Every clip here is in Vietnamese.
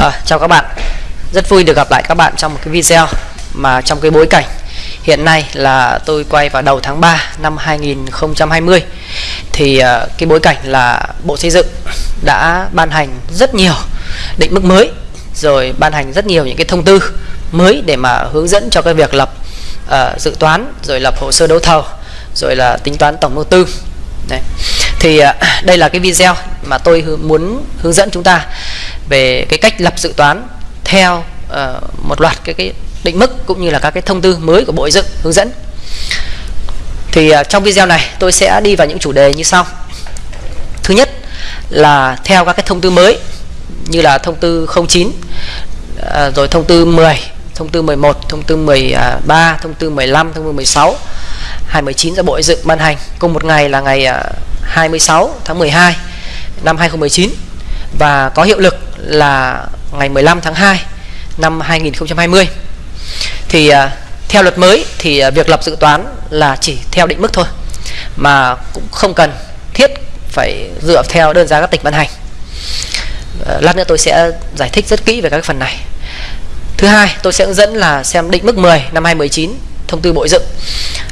À, chào các bạn. Rất vui được gặp lại các bạn trong một cái video mà trong cái bối cảnh hiện nay là tôi quay vào đầu tháng 3 năm 2020 thì uh, cái bối cảnh là Bộ Xây dựng đã ban hành rất nhiều định mức mới rồi ban hành rất nhiều những cái thông tư mới để mà hướng dẫn cho cái việc lập uh, dự toán rồi lập hồ sơ đấu thầu rồi là tính toán tổng đầu tư. Đấy thì à, đây là cái video mà tôi muốn hướng dẫn chúng ta về cái cách lập dự toán theo uh, một loạt cái cái định mức cũng như là các cái thông tư mới của Bộ Xây dựng hướng dẫn. Thì uh, trong video này tôi sẽ đi vào những chủ đề như sau. Thứ nhất là theo các cái thông tư mới như là thông tư 09 uh, ờ, rồi thông tư 10, thông tư 11, thông tư 13, thông tư 15, thông tư 16 2019 do Bộ Xây dựng ban hành cùng một ngày là ngày à, 26 tháng 12 năm 2019 và có hiệu lực là ngày 15 tháng 2 năm 2020 thì à, theo luật mới thì à, việc lập dự toán là chỉ theo định mức thôi, mà cũng không cần thiết phải dựa theo đơn giá các tỉnh ban hành. À, lát nữa tôi sẽ giải thích rất kỹ về các phần này. Thứ hai, tôi sẽ hướng dẫn là xem định mức 10 năm 2019 thông tư bộ dựng.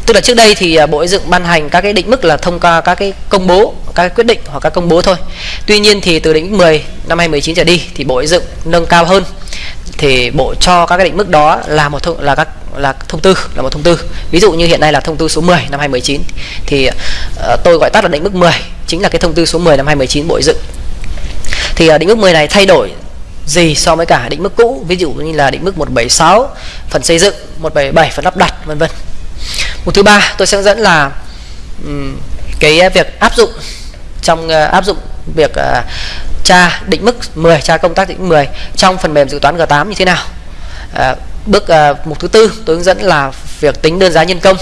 Tức là trước đây thì à, bộ xây dựng ban hành các cái định mức là thông qua các cái công bố các cái quyết định hoặc các công bố thôi. Tuy nhiên thì từ định mức 10 năm 2019 trở đi thì bộ xây dựng nâng cao hơn. Thì bộ cho các cái định mức đó là một thông là các là thông tư là một thông tư. Ví dụ như hiện nay là thông tư số 10 năm 2019 thì uh, tôi gọi tắt là định mức 10 chính là cái thông tư số 10 năm 2019 bộ xây dựng. Thì uh, định mức 10 này thay đổi gì so với cả định mức cũ ví dụ như là định mức 176 phần xây dựng 177 phần lắp đặt vân vân. Mục thứ ba tôi sẽ dẫn là um, cái việc áp dụng trong uh, áp dụng việc uh, tra định mức 10 tra công tác định mức 10 trong phần mềm dự toán G8 như thế nào. À, bước uh, mục thứ tư tôi hướng dẫn là việc tính đơn giá nhân công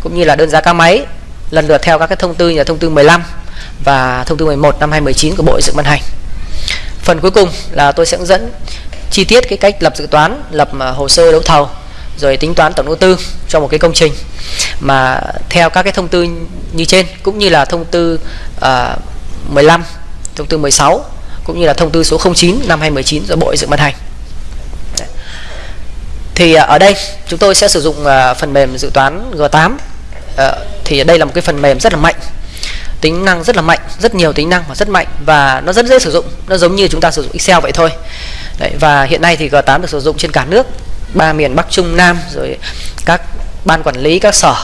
cũng như là đơn giá ca máy lần lượt theo các cái thông tư như là thông tư 15 và thông tư 11 năm 2019 của Bộ Xây dựng ban hành phần cuối cùng là tôi sẽ hướng dẫn chi tiết cái cách lập dự toán lập à, hồ sơ đấu thầu rồi tính toán tổng đầu tư cho một cái công trình mà theo các cái thông tư như trên cũng như là thông tư à, uh, 15 thông tư 16 cũng như là thông tư số 09 năm 2019 do Bộ Xây dựng ban hành. Thì à, ở đây chúng tôi sẽ sử dụng phần mềm dự toán G8. Ờ, thì đây là một cái phần mềm rất là mạnh. Tính năng rất là mạnh, rất nhiều tính năng và rất mạnh và nó rất dễ sử dụng. Nó giống như chúng ta sử dụng Excel vậy thôi. Đấy, và hiện nay thì G8 được sử dụng trên cả nước, ba miền Bắc Trung Nam rồi các ban quản lý, các sở,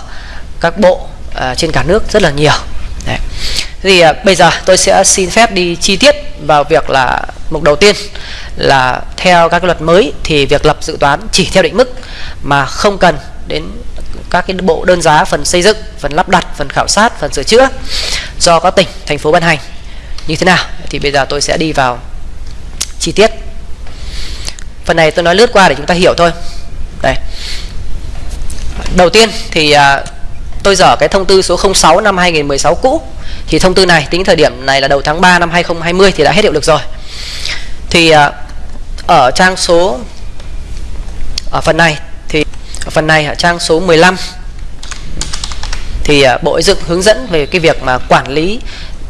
các bộ à, trên cả nước rất là nhiều. Đấy thì à, bây giờ tôi sẽ xin phép đi chi tiết vào việc là mục đầu tiên là theo các luật mới thì việc lập dự toán chỉ theo định mức mà không cần đến các cái bộ đơn giá phần xây dựng, phần lắp đặt, phần khảo sát, phần sửa chữa do các tỉnh, thành phố ban hành. Như thế nào? Thì bây giờ tôi sẽ đi vào chi tiết. Phần này tôi nói lướt qua để chúng ta hiểu thôi. Đây đầu tiên thì à, tôi dở cái thông tư số 06 năm 2016 cũ. Thì thông tư này tính thời điểm này là đầu tháng 3 năm 2020 thì đã hết hiệu lực rồi. Thì à, ở trang số ở phần này thì ở phần này ở trang số 15 thì à, Bộ Xây dựng hướng dẫn về cái việc mà quản lý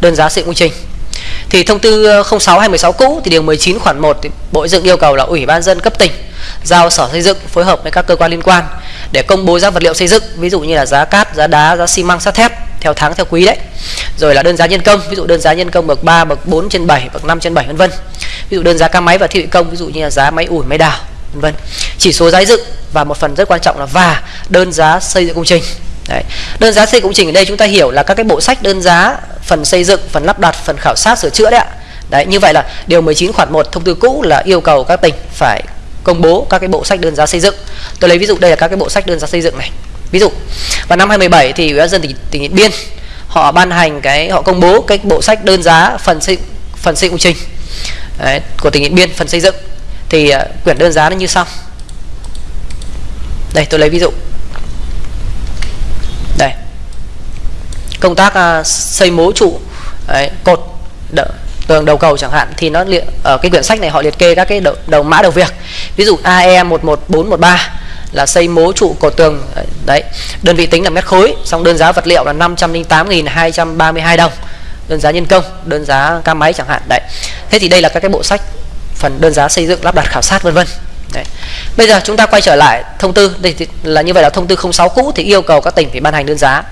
đơn giá xây dựng công trình thì thông tư ờ, 06 2016 cũ thì điều 19 khoản 1 thì Bộ Xây dựng yêu cầu là Ủy ban dân cấp tỉnh giao Sở Xây dựng phối hợp với các cơ quan liên quan để công bố giá vật liệu xây dựng ví dụ như là giá cát, giá đá, giá xi măng, sắt thép theo tháng theo quý đấy. Rồi là đơn giá nhân công, ví dụ đơn giá nhân công bậc 3, bậc 4 trên 7, bậc 5 trên 7 vân vân. Ví dụ đơn giá ca máy và thiết bị công, ví dụ như là giá máy ủi, máy đào vân vân. Chỉ số giá dựng và một phần rất quan trọng là và đơn giá xây dựng công trình. Đấy. Đơn giá xây công trình ở đây chúng ta hiểu là các cái bộ sách đơn giá phần xây dựng, phần lắp đặt, phần khảo sát sửa chữa đấy ạ. Đấy, như vậy là điều 19 khoản 1 thông tư cũ là yêu cầu các tỉnh phải công bố các cái bộ sách đơn giá xây dựng. Tôi lấy ví dụ đây là các cái bộ sách đơn giá xây dựng này. Ví dụ vào năm 2017 thì Ủy ban dân tỉnh, tỉnh Điện Biên họ ban hành cái họ công bố cái bộ sách đơn giá phần xây phần xây công trình Đấy, của tỉnh Điện Biên phần xây dựng thì uh, quyển đơn giá nó như sau. Đây tôi lấy ví dụ. Đây. Công tác uh, xây mố trụ đấy, cột đỡ, tường đầu cầu chẳng hạn thì nó liệt ở cái quyển sách này họ liệt kê các cái đầu, đầu mã đầu việc. Ví dụ AE 11413 là xây mố trụ cột tường đấy đơn vị tính là mét khối xong đơn giá vật liệu là 508.232 đồng đơn giá nhân công đơn giá ca máy chẳng hạn đấy thế thì đây là các cái bộ sách phần đơn giá xây dựng lắp đặt khảo sát vân vân Đấy. Bây giờ chúng ta quay trở lại thông tư đây là như vậy là thông tư 06 cũ thì yêu cầu các tỉnh phải ban hành đơn giá.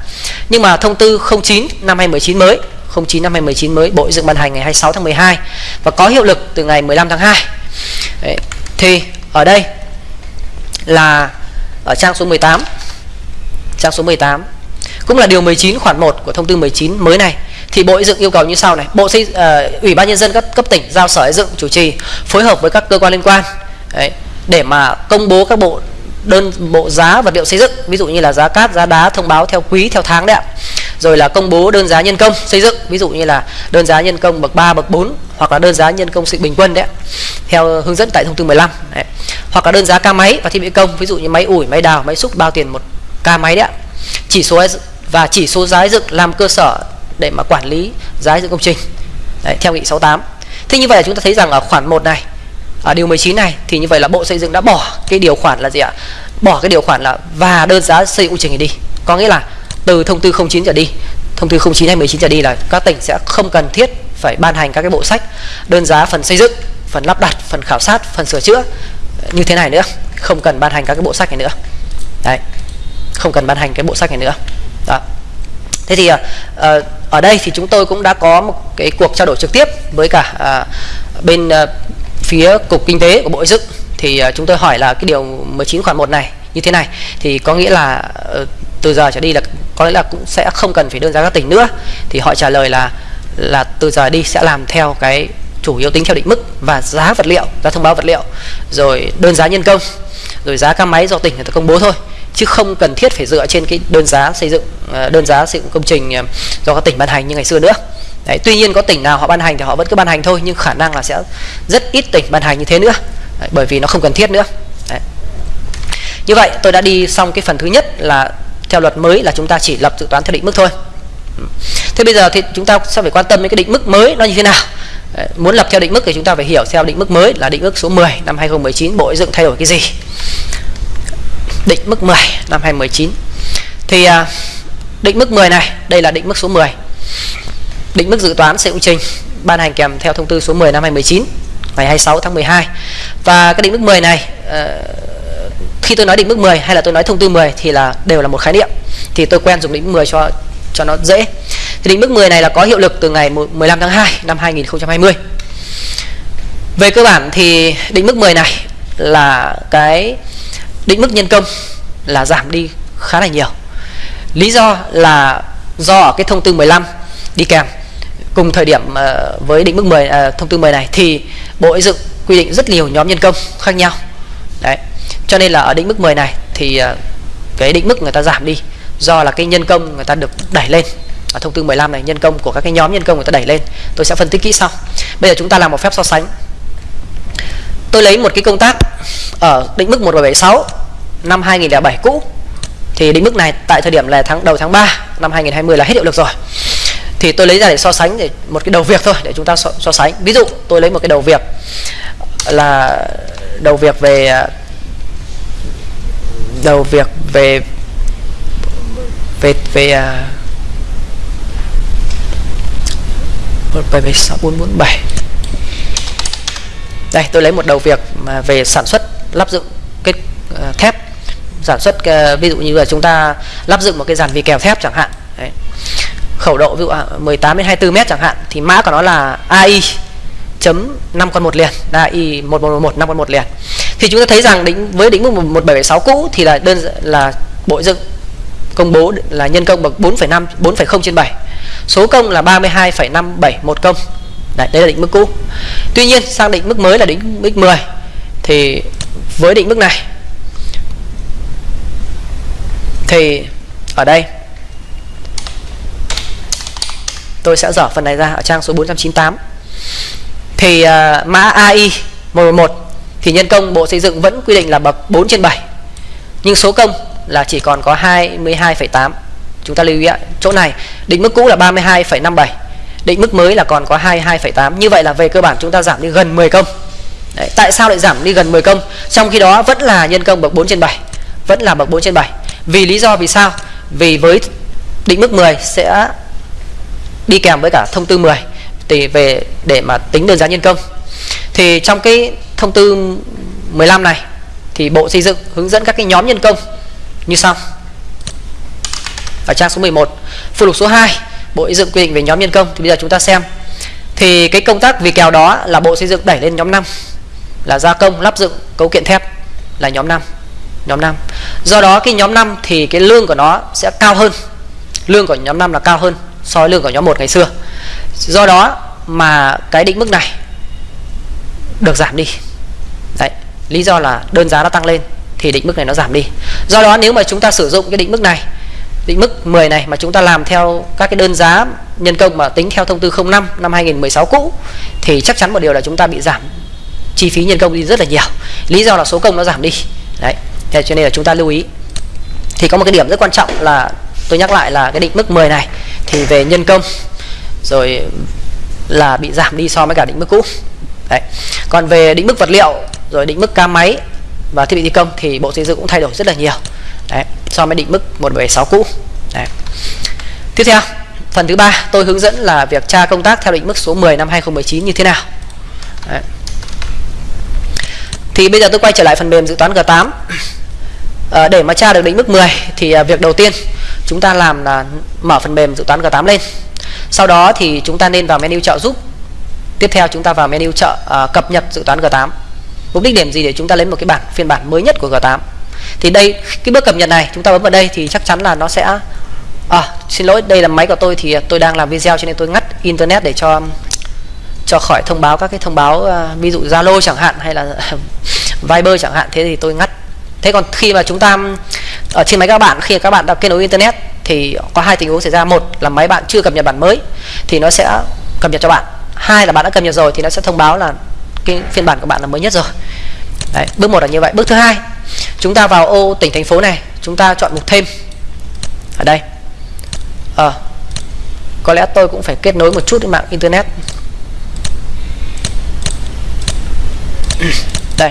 Nhưng mà thông tư 09 năm 2019 mới 09 năm 2019 mới Bộ dựng ban hành ngày 26 tháng 12 và có hiệu lực từ ngày 15 tháng 2. Đấy. Thì ở đây là ở trang số 18. Trang số 18 cũng là điều 19 khoản 1 của thông tư 19 mới này thì Bộ Xây dựng yêu cầu như sau này Bộ xây uh, Ủy ban nhân dân các cấp tỉnh giao Sở Xây dựng chủ trì phối hợp với các cơ quan liên quan Đấy, để mà công bố các bộ đơn bộ giá vật liệu xây dựng ví dụ như là giá cát giá đá thông báo theo quý theo tháng đấy ạ. Rồi là công bố đơn giá nhân công xây dựng ví dụ như là đơn giá nhân công bậc 3 bậc 4 hoặc là đơn giá nhân công sự bình quân đấy theo hướng dẫn tại thông tư 15 đấy. hoặc là đơn giá ca máy và thiết bị công ví dụ như máy ủi máy đào máy xúc bao tiền một ca máy đấy ạ. Chỉ số và chỉ số giá dựng làm cơ sở để mà quản lý giá dựng công trình. Đấy, theo nghị 68 thế như vậy là chúng ta thấy rằng ở khoản 1 này à, điều 19 này thì như vậy là Bộ Xây dựng đã bỏ cái điều khoản là gì ạ? Bỏ cái điều khoản là và đơn giá xây dựng trình đi. Có nghĩa là từ thông tư 09 trở đi, thông tư 09 hay 19 trở đi là các tỉnh sẽ không cần thiết phải ban hành các cái bộ sách đơn giá phần xây dựng, phần lắp đặt, phần khảo sát, phần sửa chữa như thế này nữa, không cần ban hành các cái bộ sách này nữa. Đấy. Không cần ban hành cái bộ sách này nữa. Đó. Thế thì uh, ở đây thì chúng tôi cũng đã có một cái cuộc trao đổi trực tiếp với cả uh, bên uh, phía cục kinh tế của bộ xây dựng thì uh, chúng tôi hỏi là cái điều 19 khoản 1 này như thế này thì có nghĩa là uh, từ giờ trở đi là có lẽ là cũng sẽ không cần phải đơn giá các tỉnh nữa. Thì họ trả lời là là từ giờ đi sẽ làm theo cái chủ yếu tính theo định mức và giá vật liệu giá thông báo vật liệu rồi đơn giá nhân công rồi giá các máy do tỉnh người ta công bố thôi chứ không cần thiết phải dựa trên cái đơn giá xây dựng ờ, đơn giá xây dựng công trình ờ, do các tỉnh ban hành như ngày xưa nữa. Đấy, tuy nhiên có tỉnh nào họ ban hành thì họ vẫn cứ ban hành thôi nhưng khả năng là sẽ rất ít tỉnh ban hành như thế nữa. Đấy, bởi vì nó không cần thiết nữa. Đấy. như vậy tôi đã đi xong cái phần thứ nhất là theo luật mới là chúng ta chỉ lập dự toán theo định mức thôi. Thế bây giờ thì chúng ta sẽ phải quan tâm đến cái định mức mới nó như thế nào? Đấy, muốn lập theo định mức thì chúng ta phải hiểu theo định mức mới là định mức số 10 năm 2019 Bộ Xây dựng thay đổi cái gì? Định mức 10 năm 2019 thì à, định mức 10 này đây là định mức số 10 định mức dự toán xây công trình, ban hành kèm theo thông tư số 10 năm 2019 ngày 26 tháng 12 và cái định mức 10 này ờ, khi tôi nói định mức 10 hay là tôi nói thông tư 10 thì là đều là một khái niệm. Thì tôi quen dùng định mức 10 cho cho nó dễ. Thì định mức 10 này là có hiệu lực từ ngày 15 tháng 2 năm 2020 về cơ bản thì định mức 10 này là cái định mức nhân công là giảm đi khá là nhiều. Lý do là do ở cái thông tư 15 đi kèm cùng thời điểm ờ, với định mức 10 ờ, thông tư 10 này thì Bộ Xây dựng quy định rất nhiều nhóm nhân công khác nhau. Đấy. Cho nên là ở định mức 10 này thì ờ, cái định mức người ta giảm đi do là cái nhân công người ta được đẩy lên. Ở thông tư 15 này, nhân công của các cái nhóm nhân công người ta đẩy lên. Tôi sẽ phân tích kỹ sau. Bây giờ chúng ta làm một phép so sánh. Tôi lấy một cái công tác ở định mức 1776 năm 2007 cũ thì định mức này tại thời điểm là tháng đầu tháng 3 năm 2020 là hết hiệu lực rồi thì tôi lấy ra để so sánh để một cái đầu việc thôi để chúng ta so, so sánh. Ví dụ tôi lấy một cái đầu việc là đầu việc về à, đầu việc về về về à, bảy bảy sáu bốn bốn bảy. Đây tôi lấy một đầu việc mà về sản xuất lắp dựng cái uh, thép. Sản xuất uh, ví dụ như là chúng ta lắp dựng một cái dàn vi kèo thép chẳng hạn khẩu độ ví dụ à, 18 đến 24 mét chẳng hạn thì mã của nó là AI chấm 5 con một liền là AI 1111 5 con một liền. Thì chúng ta thấy rằng đỉnh với đỉnh mức 1776 cũ thì là đơn là bộ dựng công bố là nhân công bậc 4,5 4,0 trên 7 số công là 32,571 công. Đấy, đây là định mức cũ. Tuy nhiên sang định mức mới là định mức 10 Thì với định mức này Thì ở đây tôi sẽ dở phần này ra ở trang số 498 thì uh, mã AI 111 thì nhân công Bộ Xây dựng vẫn quy định là bậc 4 trên 7 nhưng số công là chỉ còn có 22,8 chúng ta lưu ý ạ chỗ này định mức cũ là 32,57 định mức mới là còn có 22,8 như vậy là về cơ bản chúng ta giảm đi gần 10 công. Đấy, tại sao lại giảm đi gần 10 công? Trong khi đó vẫn là nhân công bậc 4 trên 7 vẫn là bậc 4 trên 7 vì lý do vì sao? Vì với định mức 10 sẽ đi kèm với cả thông tư 10 thì về để mà tính đơn giá nhân công. Thì trong cái thông tư 15 này, thì Bộ Xây dựng hướng dẫn các cái nhóm nhân công như sau. Ở trang số 11 phụ lục số 2 Bộ Xây dựng quy định về nhóm nhân công, thì bây giờ chúng ta xem. Thì cái công tác vì kèo đó là Bộ Xây dựng đẩy lên nhóm 5 là gia công, lắp dựng, cấu kiện thép, là nhóm 5 nhóm 5 do đó cái nhóm 5 thì cái lương của nó sẽ cao hơn, lương của nhóm 5 là cao hơn so với lương của nhóm 1 ngày xưa. Do đó mà cái định mức này được giảm đi. Đấy, lý do là đơn giá nó tăng lên thì định mức này nó giảm đi. Do đó nếu mà chúng ta sử dụng cái định mức này, định mức 10 này mà chúng ta làm theo các cái đơn giá nhân công mà tính theo thông tư 05 năm 2016 cũ, thì chắc chắn một điều là chúng ta bị giảm chi phí nhân công đi rất là nhiều. Lý do là số công nó giảm đi. Đấy, thế cho nên là chúng ta lưu ý. Thì có một cái điểm rất quan trọng là tôi nhắc lại là cái định mức 10 này thì về nhân công, rồi là bị giảm đi so với cả định mức cũ. Đấy. Còn về định mức vật liệu, rồi định mức ca máy và thiết bị thi công thì bộ xây dựng cũng thay đổi rất là nhiều. Đấy. So với định mức 176 cũ. Đấy. tiếp theo, phần thứ ba, tôi hướng dẫn là việc tra công tác theo định mức số 10 năm 2019 như thế nào. Đấy. thì bây giờ tôi quay trở lại phần mềm dự toán G8 à, để mà tra được định mức 10 thì à, việc đầu tiên chúng ta làm là mở phần mềm dự toán G8 lên. Sau đó thì chúng ta nên vào menu trợ giúp. Tiếp theo chúng ta vào menu trợ à, cập nhật dự toán G8 mục đích điểm gì để chúng ta lấy một cái bản phiên bản mới nhất của G8 thì đây cái bước cập nhật này chúng ta bấm vào đây thì chắc chắn là nó sẽ à, xin lỗi đây là máy của tôi thì tôi đang làm video cho nên tôi ngắt internet để cho cho khỏi thông báo các cái thông báo à, ví dụ Zalo chẳng hạn hay là Viber chẳng hạn. Thế thì tôi ngắt thế còn khi mà chúng ta ở trên máy các bạn khi các bạn đã kết nối internet thì có hai tình huống xảy ra. Một là máy bạn chưa cập nhật bản mới thì nó sẽ cập nhật cho bạn. Hai là bạn đã cập nhật rồi thì nó sẽ thông báo là cái phiên bản của bạn là mới nhất rồi. Đấy, bước một là như vậy. Bước thứ hai chúng ta vào ô tỉnh thành phố này chúng ta chọn mục thêm. Ở đây. À, có lẽ tôi cũng phải kết nối một chút với mạng internet. Đây.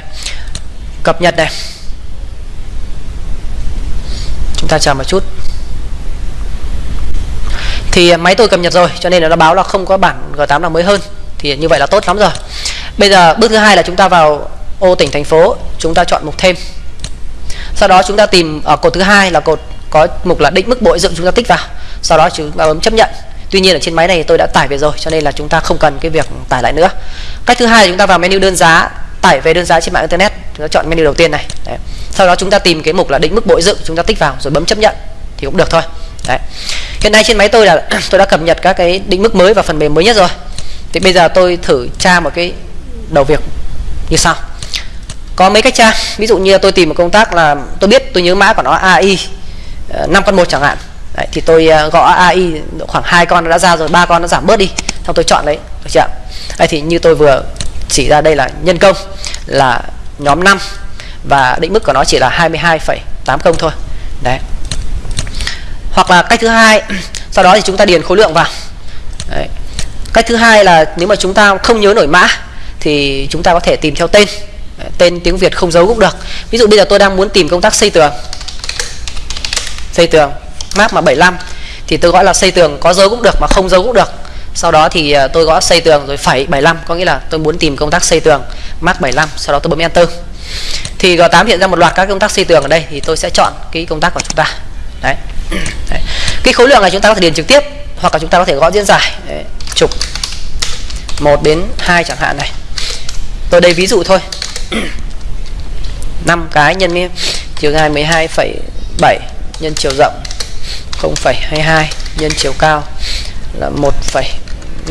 Cập nhật này chúng ta chờ một chút. Thì máy tôi cập nhật rồi, cho nên là nó báo là không có bản G8 nào mới hơn. Thì như vậy là tốt lắm rồi. Bây giờ bước thứ hai là chúng ta vào ô tỉnh thành phố, chúng ta chọn mục thêm. Sau đó chúng ta tìm ở cột thứ hai là cột có mục là định mức bộ dựng chúng ta tích vào. Sau đó chúng ta bấm chấp nhận. Tuy nhiên ở trên máy này tôi đã tải về rồi, cho nên là chúng ta không cần cái việc tải lại nữa. Cách thứ hai là chúng ta vào menu đơn giá tải về đơn giá trên mạng internet. Chúng ta chọn menu đầu tiên này. Đấy. sau đó chúng ta tìm cái mục là định mức bội dựng chúng ta tích vào rồi bấm chấp nhận thì cũng được thôi. Đấy. hiện nay trên máy tôi là tôi đã cập nhật các cái định mức mới và phần mềm mới nhất rồi. Thì bây giờ tôi thử tra một cái đầu việc như sau. Có mấy cách tra. Ví dụ như tôi tìm một công tác là tôi biết tôi nhớ mã của nó AI 5 ờ, con một chẳng hạn. Đấy, thì tôi ờ, gõ AI khoảng hai con đã ra rồi ba con nó giảm bớt đi. Xong tôi chọn lấy. Được chưa Đấy, thì như tôi vừa chỉ ra đây là nhân công là nhóm 5 và định mức của nó chỉ là 22,8 công thôi. Đấy. Hoặc là cách thứ hai sau đó thì chúng ta điền khối lượng vào. Đấy. cách thứ hai là nếu mà chúng ta không nhớ nổi mã thì chúng ta có thể tìm theo tên. Tên tiếng Việt không dấu cũng được. Ví dụ bây giờ tôi đang muốn tìm công tác xây tường. Xây tường map mà 75 thì tôi gọi là xây tường có dấu cũng được mà không dấu cũng được sau đó thì ờ, tôi gõ xây tường rồi phẩy 75 có nghĩa là tôi muốn tìm công tác xây tường mark 75 sau đó tôi bấm enter. Thì G8 hiện ra một loạt các công tác xây tường ở đây thì tôi sẽ chọn cái công tác của chúng ta. Đấy, đấy. cái khối lượng này chúng ta có thể điền trực tiếp hoặc là chúng ta có thể gõ diễn giải. Đấy. trục. 1 đến 2 chẳng hạn này. Tôi đây ví dụ thôi. 5 cái nhân với chiều dài 12,7 nhân chiều rộng 0,22 nhân chiều cao là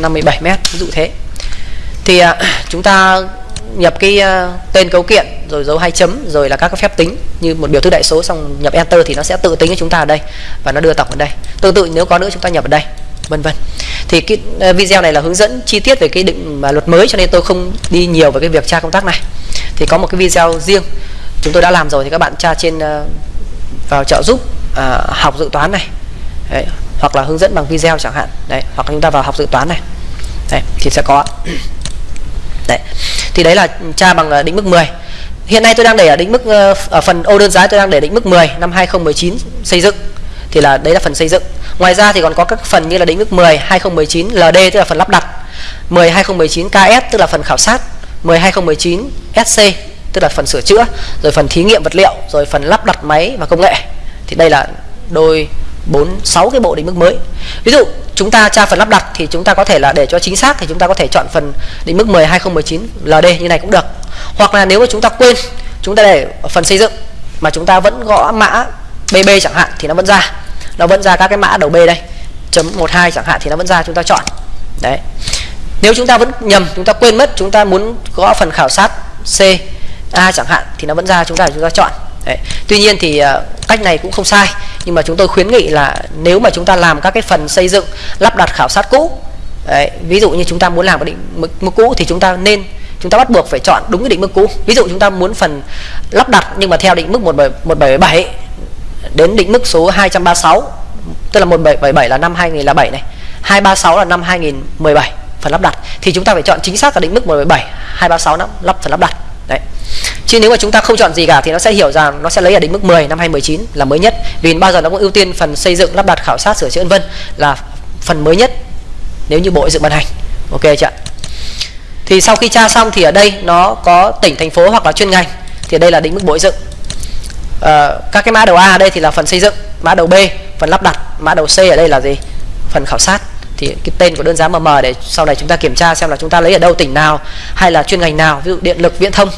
1,57 mét ví dụ thế. Thì à, chúng ta nhập cái à, tên cấu kiện rồi dấu hai chấm rồi là các cái phép tính như một biểu thức đại số xong nhập enter thì nó sẽ tự tính cho chúng ta ở đây và nó đưa tổng ở đây. Tương tự nếu có nữa chúng ta nhập ở đây vân vân. Thì cái à, video này là hướng dẫn chi tiết về cái định mà luật mới cho nên tôi không đi nhiều về cái việc tra công tác này. Thì có một cái video riêng chúng tôi đã làm rồi thì các bạn tra trên uh, vào trợ giúp uh, học dự toán này. Đấy, hoặc là hướng dẫn bằng video chẳng hạn. Đấy, hoặc chúng ta vào học dự toán này. Đấy, thì sẽ có. Đấy, thì đấy là tra bằng à, định mức 10 hiện nay tôi đang để ở định mức ờ, ở phần ô đơn giá tôi đang để định mức 10 năm 2019 xây dựng. Thì là đấy là phần xây dựng. Ngoài ra thì còn có các phần như là định mức 10 2019 LD tức là phần lắp đặt. 10 2019 KS tức là phần khảo sát. 12019 SC tức là phần sửa chữa. Rồi phần thí nghiệm vật liệu, rồi phần lắp đặt máy và công nghệ. Thì đây là đôi 4 6 cái bộ định mức mới. Ví dụ chúng ta tra phần lắp đặt thì chúng ta có thể là để cho chính xác thì chúng ta có thể chọn phần định mức 10 2019 LD như này cũng được. Hoặc là nếu mà chúng ta quên chúng ta để ở phần xây dựng mà chúng ta vẫn gõ mã BB chẳng hạn thì nó vẫn ra. Nó vẫn ra các cái mã đầu B đây. chấm 12 chẳng hạn thì nó vẫn ra chúng ta chọn. Đấy. Nếu chúng ta vẫn nhầm, chúng ta quên mất, chúng ta muốn gõ phần khảo sát C A chẳng hạn thì nó vẫn ra chúng ta chúng ta chọn. Đấy. Tuy nhiên thì ờ, cách này cũng không sai nhưng mà chúng tôi khuyến nghị là nếu mà chúng ta làm các cái phần xây dựng lắp đặt khảo sát cũ đấy, ví dụ như chúng ta muốn làm cái định mức, mức cũ thì chúng ta nên chúng ta bắt buộc phải chọn đúng cái định mức cũ. Ví dụ chúng ta muốn phần lắp đặt nhưng mà theo định mức 1777 đến định mức số 236 tức là 1777 là năm 2007 này 236 là năm 2017 phần lắp đặt. Thì chúng ta phải chọn chính xác là định mức 177 236 năm lắp phần lắp đặt đấy. Chứ nếu mà chúng ta không chọn gì cả thì nó sẽ hiểu rằng nó sẽ lấy ở định mức 10 năm 2019 là mới nhất. Vì bao giờ nó cũng ưu tiên phần xây dựng lắp đặt khảo sát sửa chữa vân là phần mới nhất nếu như bộ dựng ban hành. Ok chưa thì sau khi tra xong thì ở đây nó có tỉnh thành phố hoặc là chuyên ngành thì đây là định mức bộ dựng. À, các cái mã đầu A ở đây thì là phần xây dựng mã đầu B phần lắp đặt mã đầu C ở đây là gì? Phần khảo sát thì cái tên của đơn giá MM để sau này chúng ta kiểm tra xem là chúng ta lấy ở đâu tỉnh nào hay là chuyên ngành nào ví dụ điện lực viễn thông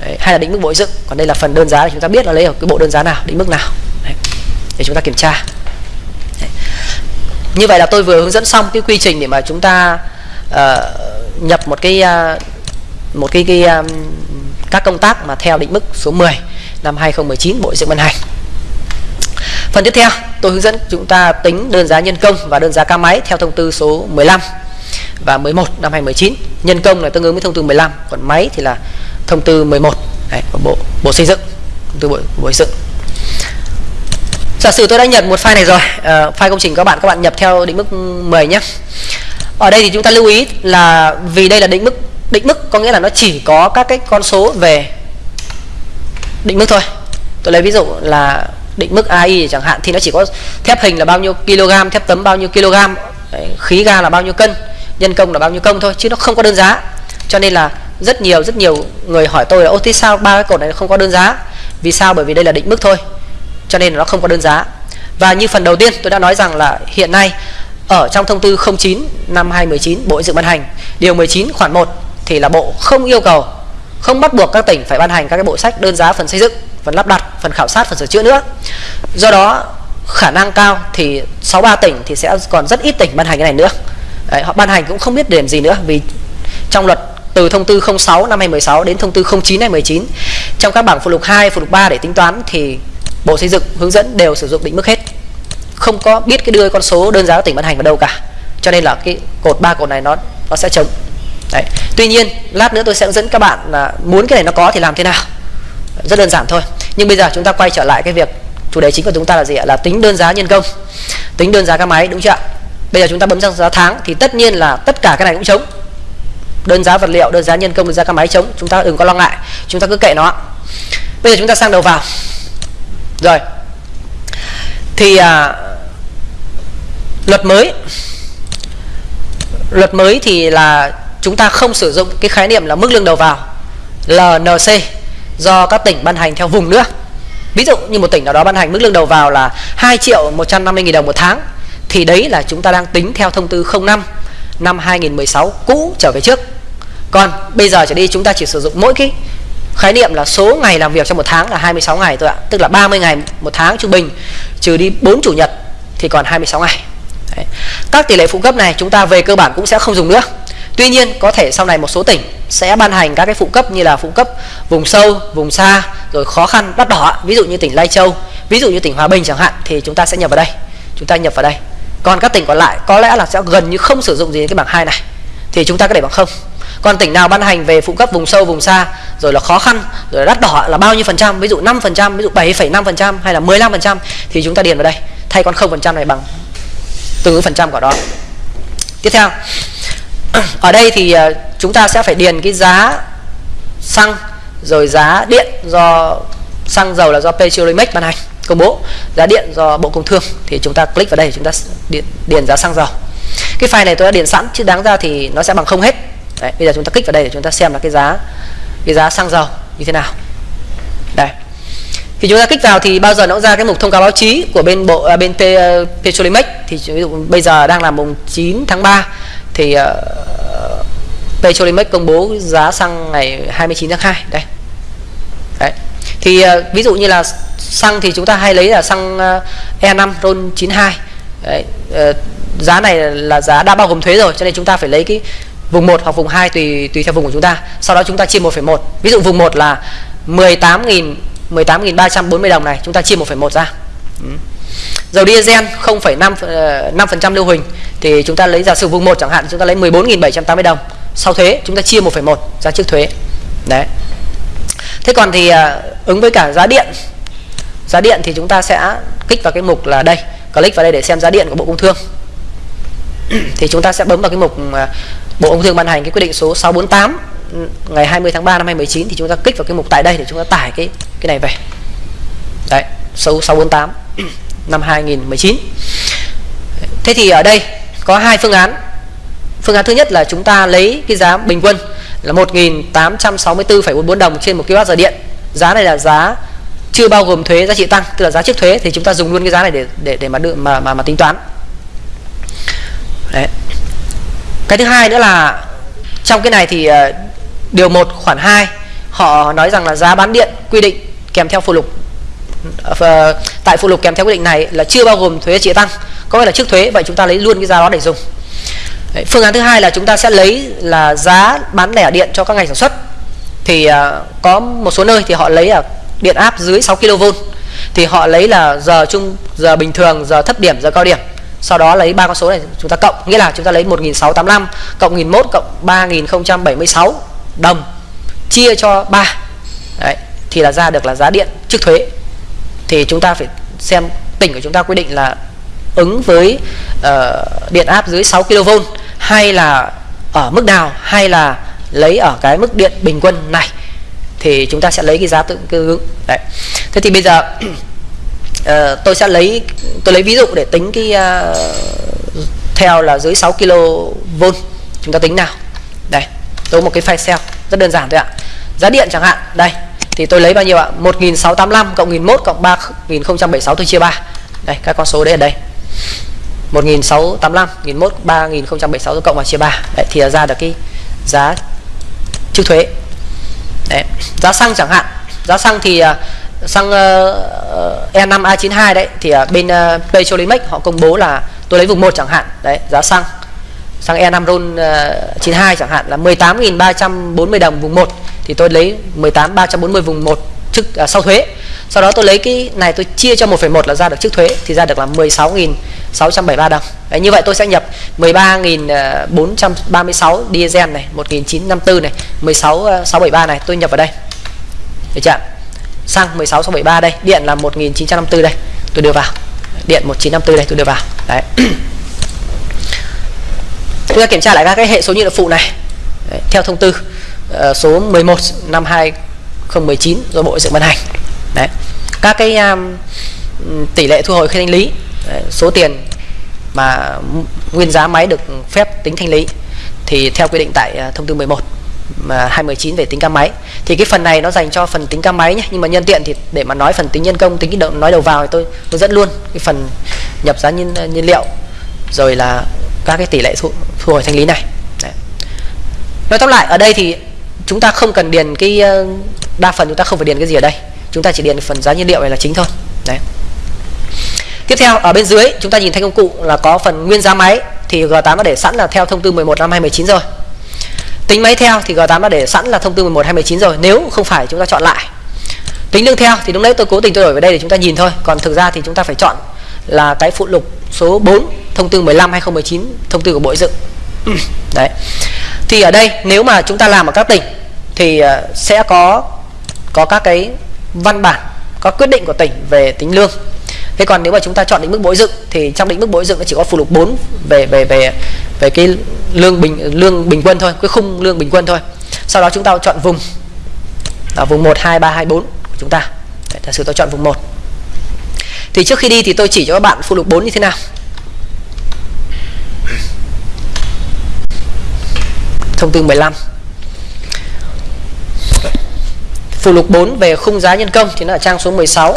Đấy, hay là định mức bội dựng còn đây là phần đơn giá thì chúng ta biết là lấy ở cái bộ đơn giá nào định mức nào Đấy, để chúng ta kiểm tra. Đấy. như vậy là tôi vừa hướng dẫn xong cái quy trình để mà chúng ta uh, nhập một cái uh, một cái, cái um, các công tác mà theo định mức số 10 năm 2019 Bộ dựng ban hành. Phần tiếp theo, tôi hướng dẫn chúng ta tính đơn giá nhân công và đơn giá ca máy theo thông tư số 15 và 11 năm 2019. Nhân công là tương ứng với thông tư 15, còn máy thì là thông tư 11 Đấy, của bộ bộ xây dựng, thông tư bộ, bộ xây dựng. Giả sử tôi đã nhập một file này rồi, uh, file công trình các bạn các bạn nhập theo định mức 10 nhé. Ở đây thì chúng ta lưu ý là vì đây là định mức định mức có nghĩa là nó chỉ có các cái con số về định mức thôi. Tôi lấy ví dụ là định mức AI chẳng hạn thì nó chỉ có thép hình là bao nhiêu kg, thép tấm bao nhiêu kg, Đấy, khí ga là bao nhiêu cân, nhân công là bao nhiêu công thôi chứ nó không có đơn giá. Cho nên là rất nhiều rất nhiều người hỏi tôi là ô thế sao ba cái cột này không có đơn giá? Vì sao? Bởi vì đây là định mức thôi. Cho nên là nó không có đơn giá. Và như phần đầu tiên tôi đã nói rằng là hiện nay ở trong thông tư 09 năm 2019 Bộ xây Dựng ban hành điều 19 khoản 1 thì là Bộ không yêu cầu không bắt buộc các tỉnh phải ban hành các cái bộ sách đơn giá phần xây dựng phần lắp đặt phần khảo sát phần sửa chữa nữa. Do đó khả năng cao thì 63 tỉnh thì sẽ còn rất ít tỉnh ban hành cái này nữa. Đấy, họ ban hành cũng không biết để làm gì nữa vì trong luật từ thông tư 06 năm 2016 đến thông tư 09 năm 2019 trong các bảng phụ lục 2, phụ lục 3 để tính toán thì Bộ Xây dựng hướng dẫn đều sử dụng định mức hết. Không có biết cái đưa con số đơn giá của tỉnh ban hành vào đâu cả. Cho nên là cái cột ba cột này nó nó sẽ trống. Đấy. Tuy nhiên lát nữa tôi sẽ hướng dẫn các bạn là muốn cái này nó có thì làm thế nào rất đơn giản thôi. Nhưng bây giờ chúng ta quay trở lại cái việc chủ đề chính của chúng ta là gì ạ? Là tính đơn giá nhân công. Tính đơn giá các máy đúng chưa ạ? Bây giờ chúng ta bấm sang giá tháng thì tất nhiên là tất cả cái này cũng chống. Đơn giá vật liệu đơn giá nhân công đơn giá các máy chống. Chúng ta đừng có lo ngại. Chúng ta cứ kệ nó bây giờ chúng ta sang đầu vào. Rồi. Thì à, luật mới. Luật mới thì là chúng ta không sử dụng cái khái niệm là mức lương đầu vào. LNC do các tỉnh ban hành theo vùng nữa. Ví dụ như một tỉnh nào đó ban hành mức lương đầu vào là 2 triệu 150 nghìn đồng một tháng, thì đấy là chúng ta đang tính theo thông tư 05 năm 2016 cũ trở về trước. Còn bây giờ trở đi chúng ta chỉ sử dụng mỗi cái khái niệm là số ngày làm việc trong một tháng là 26 ngày thôi ạ. Tức là 30 ngày một tháng trung bình, trừ đi 4 chủ nhật thì còn 26 ngày. Đấy. các tỷ lệ phụ cấp này chúng ta về cơ bản cũng sẽ không dùng nữa. Tuy nhiên có thể sau này một số tỉnh sẽ ban hành các cái phụ cấp như là phụ cấp vùng sâu, vùng xa rồi khó khăn đắt đỏ, ví dụ như tỉnh Lai Châu, ví dụ như tỉnh Hòa Bình chẳng hạn thì chúng ta sẽ nhập vào đây. Chúng ta nhập vào đây. Còn các tỉnh còn lại có lẽ là sẽ gần như không sử dụng gì cái bảng 2 này. Thì chúng ta có để bằng không. Còn tỉnh nào ban hành về phụ cấp vùng sâu, vùng xa rồi là khó khăn, rồi đắt đỏ là bao nhiêu phần trăm, ví dụ 5%, ví dụ 7,5% hay là 15% thì chúng ta điền vào đây. Thay con 0% này bằng từng phần trăm của đó. Tiếp theo ở đây thì ờ, chúng ta sẽ phải điền cái giá xăng rồi giá điện do xăng dầu là do Petrolimex ban hành công bố. Giá điện do Bộ Công Thương thì chúng ta click vào đây chúng ta điền, điền giá xăng dầu. Cái file này tôi đã điền sẵn chứ đáng ra thì nó sẽ bằng không hết. Đấy bây giờ chúng ta kích vào đây để chúng ta xem là cái giá cái giá xăng dầu như thế nào. Đây. Khi chúng ta kích vào thì bao giờ nó cũng ra cái mục thông cáo báo chí của bên bộ à, bên T, uh, ờ, Petrolimex. Thì ví dụ bây giờ đang là mùng 9 tháng 3 thì uh, Petrolimex công bố giá xăng ngày 29 tháng 2 đây. Đấy. Thì uh, ví dụ như là xăng thì chúng ta hay lấy là xăng ờ, uh, E5 RON 92 đấy, uh, giá này là giá đã bao gồm thuế rồi cho nên chúng ta phải lấy cái vùng 1 hoặc vùng 2 tùy tùy theo vùng của chúng ta. Sau đó chúng ta chia 1,1 ví dụ vùng 1 là 18.000 18.340 đồng này chúng ta chia 1,1 ra. Ừ dầu diesel 0,5 5% ờ, lưu huỳnh thì chúng ta lấy giả sử vùng 1 chẳng hạn chúng ta lấy 14.780 đồng. Sau thuế chúng ta chia 1,1 ra trước thuế. Đấy. Thế còn thì uh, ứng với cả giá điện. Giá điện thì chúng ta sẽ kích vào cái mục là đây click vào đây để xem giá điện của Bộ Công Thương. Thì chúng ta sẽ bấm vào cái mục uh, Bộ Công Thương ban hành cái quyết định số 648 ừ, ngày 20 tháng 3 năm 2019 thì chúng ta kích vào cái mục tại đây để chúng ta tải cái cái này về. Đấy số 648 năm 2019 thế thì ở đây có hai phương án. Phương án thứ nhất là chúng ta lấy cái giá bình quân là 1.864,44 đồng trên một kWh điện. Giá này là giá chưa bao gồm thuế giá trị tăng tức là giá trước thuế thì chúng ta dùng luôn cái giá này để để để mà đưa mà mà mà tính toán. Đấy. Cái thứ hai nữa là trong cái này thì ờ, điều 1 khoản 2 họ nói rằng là giá bán điện quy định kèm theo phụ lục Ờ, tại phụ lục kèm theo quy định này là chưa bao gồm thuế trị tăng. Có nghĩa là trước thuế vậy chúng ta lấy luôn cái giá đó để dùng. Đấy, phương án thứ hai là chúng ta sẽ lấy là giá bán lẻ điện cho các ngành sản xuất. Thì uh, có một số nơi thì họ lấy là điện áp dưới 6 kV thì họ lấy là giờ chung giờ bình thường giờ thấp điểm giờ cao điểm. Sau đó lấy ba con số này chúng ta cộng. Nghĩa là chúng ta lấy 1685 cộng 1001 cộng 3076 đồng chia cho 3 Đấy, thì là ra được là giá điện trước thuế thì chúng ta phải xem tỉnh của chúng ta quy định là ứng với uh, điện áp dưới 6 kV hay là ở mức nào hay là lấy ở cái mức điện bình quân này thì chúng ta sẽ lấy cái giá tự tương ứng. Đấy. Thế thì bây giờ uh, tôi sẽ lấy tôi lấy ví dụ để tính cái uh, theo là dưới 6 kV chúng ta tính nào. Đây tôi một cái file Excel rất đơn giản thôi ạ. Giá điện chẳng hạn đây thì tôi lấy bao nhiêu ạ? 1685 cộng 1001 cộng 3076 tôi chia 3 đây các con số đấy ở đây. 1685 1001 3076 tôi cộng vào chia 3 đấy thì ra được cái giá trước thuế. Đấy giá xăng chẳng hạn. Giá xăng thì uh, xăng uh, E5 A92 đấy thì uh, bên ờ, uh, Petrolimex họ công bố là tôi lấy vùng 1 chẳng hạn. Đấy giá xăng xăng E5 RON ờ, uh, 92 chẳng hạn là 18.340 đồng vùng 1 thì tôi lấy 18.340 vùng 1 trước à, sau thuế. Sau đó tôi lấy cái này tôi chia cho 1,1 là ra được trước thuế thì ra được là 16.673 đồng. Đấy, như vậy tôi sẽ nhập 13.436 à, diesel này 1.954 này 16.673 à, này tôi nhập vào đây. Được chưa xăng 16673 đây điện là 1954 đây tôi đưa vào. Điện 1954 đây tôi đưa vào. Đấy. Chúng ta kiểm tra lại các cái hệ số nhiên liệu phụ này. Đấy, theo thông tư uh, số 11 năm 2019 do bộ dựng ban hành. Đấy. Các cái um, tỷ lệ thu hồi khi thanh lý đấy, số tiền mà nguyên giá máy được phép tính thanh lý thì theo quy định tại uh, thông tư 11 mà 2019 về tính ca máy. Thì cái phần này nó dành cho phần tính ca máy nhé nhưng mà nhân tiện thì để mà nói phần tính nhân công tính cái đầu, nói đầu vào thì tôi tôi dẫn luôn cái phần nhập giá nhiên ờ, nhiên liệu rồi là các cái tỷ lệ thu, thu hồi thanh lý này. Đấy. nói tóm lại ở đây thì chúng ta không cần điền cái ờ, đa phần chúng ta không phải điền cái gì ở đây. Chúng ta chỉ điền phần giá nhiên liệu này là chính thôi. Đấy. Tiếp theo, ở bên dưới, chúng ta nhìn thấy công cụ là có phần nguyên giá máy. Thì G8 đã để sẵn là theo thông tư 11 năm 2019 rồi. Tính máy theo thì G8 đã để sẵn là thông tư 11 2019 rồi. Nếu không phải, chúng ta chọn lại. Tính lương theo thì lúc nãy tôi cố tình tôi đổi về đây để chúng ta nhìn thôi. Còn thực ra thì chúng ta phải chọn là cái phụ lục số 4 thông tư 15 2019 thông tư của Bộ Dựng. Ừ, đấy. Thì ở đây, nếu mà chúng ta làm ở các tỉnh thì ờ, sẽ có có các cái văn bản có quyết định của tỉnh về tính lương. Thế còn nếu mà chúng ta chọn định mức bội dựng thì trong định mức bội dựng nó chỉ có phụ lục 4 về về về về cái lương bình lương bình quân thôi cái khung lương bình quân thôi. Sau đó chúng ta chọn vùng ở vùng 1 2 3 2 4 của chúng ta. Đấy, giả sử tôi chọn vùng 1 thì trước khi đi thì tôi chỉ cho các bạn phụ lục 4 như thế nào. Thông tư 15 phụ lục 4 về khung giá nhân công thì nó ở trang số 16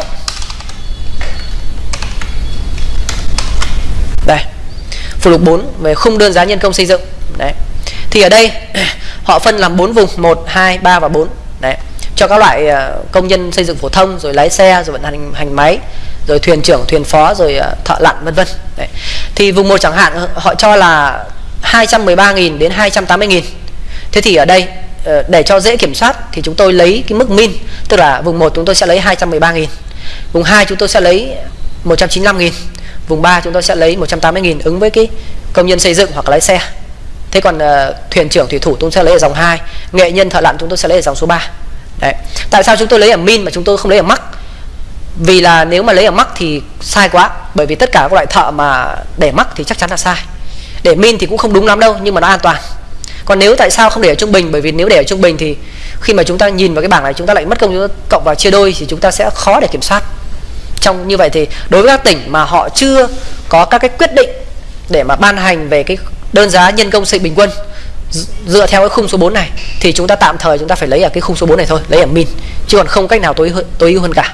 đây. Phụ lục 4 về khung đơn giá nhân công xây dựng. Đấy. Thì ở đây, họ phân làm 4 vùng 1 2 3 và 4 đấy. Cho các loại ờ, công nhân xây dựng phổ thông, rồi lái xe, rồi vận hành hành máy, rồi thuyền trưởng, thuyền phó, rồi ờ, thợ lặn, vân vân. Đấy. thì vùng 1 chẳng hạn, họ cho là 213.000 đến 280.000 thế thì ở đây Ờ, để cho dễ kiểm soát thì chúng tôi lấy cái mức min tức là vùng 1 chúng tôi sẽ lấy 213.000 vùng 2 chúng tôi sẽ lấy 195.000 vùng 3 chúng tôi sẽ lấy 180.000 ứng với cái công nhân xây dựng hoặc lái xe. Thế còn uh, thuyền trưởng thủy thủ chúng tôi sẽ lấy ở dòng 2 nghệ nhân thợ lặn chúng tôi sẽ lấy ở dòng số 3 đấy. Tại sao chúng tôi lấy ở min mà chúng tôi không lấy ở mắc? Vì là nếu mà lấy ở mắc thì sai quá bởi vì tất cả các loại thợ mà để mắc thì chắc chắn là sai. Để min thì cũng không đúng lắm đâu nhưng mà nó an toàn còn nếu tại sao không để ở trung bình? Bởi vì nếu để ở trung bình thì khi mà chúng ta nhìn vào cái bảng này, chúng ta lại mất công chúng ta cộng vào chia đôi thì chúng ta sẽ khó để kiểm soát. Trong như vậy thì đối với các tỉnh mà họ chưa có các cái quyết định để mà ban hành về cái đơn giá nhân công xây bình quân dựa theo cái khung số 4 này, thì chúng ta tạm thời chúng ta phải lấy ở cái khung số 4 này thôi, lấy ở min, chứ còn không cách nào tối tối ưu hơn cả.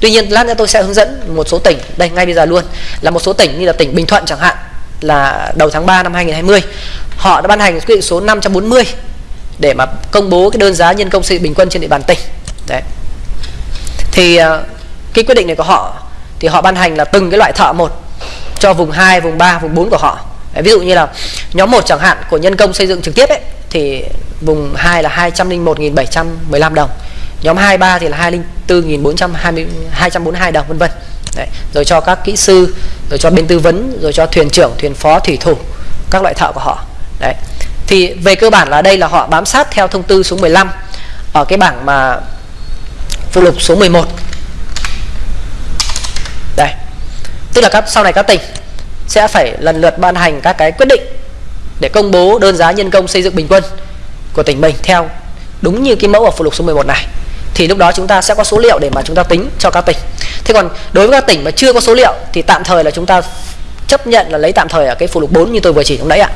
Tuy nhiên, lát nữa tôi sẽ hướng dẫn một số tỉnh. Đây, ngay bây giờ luôn. Là một số tỉnh như là tỉnh Bình Thuận chẳng hạn, là đầu tháng 3 năm 2020 họ đã ban hành quyết định số 540 để mà công bố cái đơn giá nhân công xây bình quân trên địa bàn tỉnh. Đấy. Thì ờ, cái quyết định này của họ thì họ ban hành là từng cái loại thợ một cho vùng 2, vùng 3, vùng 4 của họ. Đấy, ví dụ như là nhóm 1 chẳng hạn của nhân công xây dựng trực tiếp ấy thì vùng 2 là 201.715 đồng. Nhóm 2, 3 thì là 204.242 đồng vân vân. Đấy. rồi cho các kỹ sư rồi cho bên tư vấn rồi cho thuyền trưởng thuyền phó thủy thủ các loại thợ của họ đấy. Thì về cơ bản là đây là họ bám sát theo thông tư số 15 ở cái bảng mà phụ lục số 11 đây. Tức là các, sau này các tỉnh sẽ phải lần lượt ban hành các cái quyết định để công bố đơn giá nhân công xây dựng bình quân của tỉnh mình theo đúng như cái mẫu ở phụ lục số 11 này. Thì lúc đó chúng ta sẽ có số liệu để mà chúng ta tính cho các tỉnh. Thế còn đối với các tỉnh mà chưa có số liệu thì tạm thời là chúng ta chấp nhận là lấy tạm thời ở cái phụ lục 4 như tôi vừa chỉ lúc nãy ạ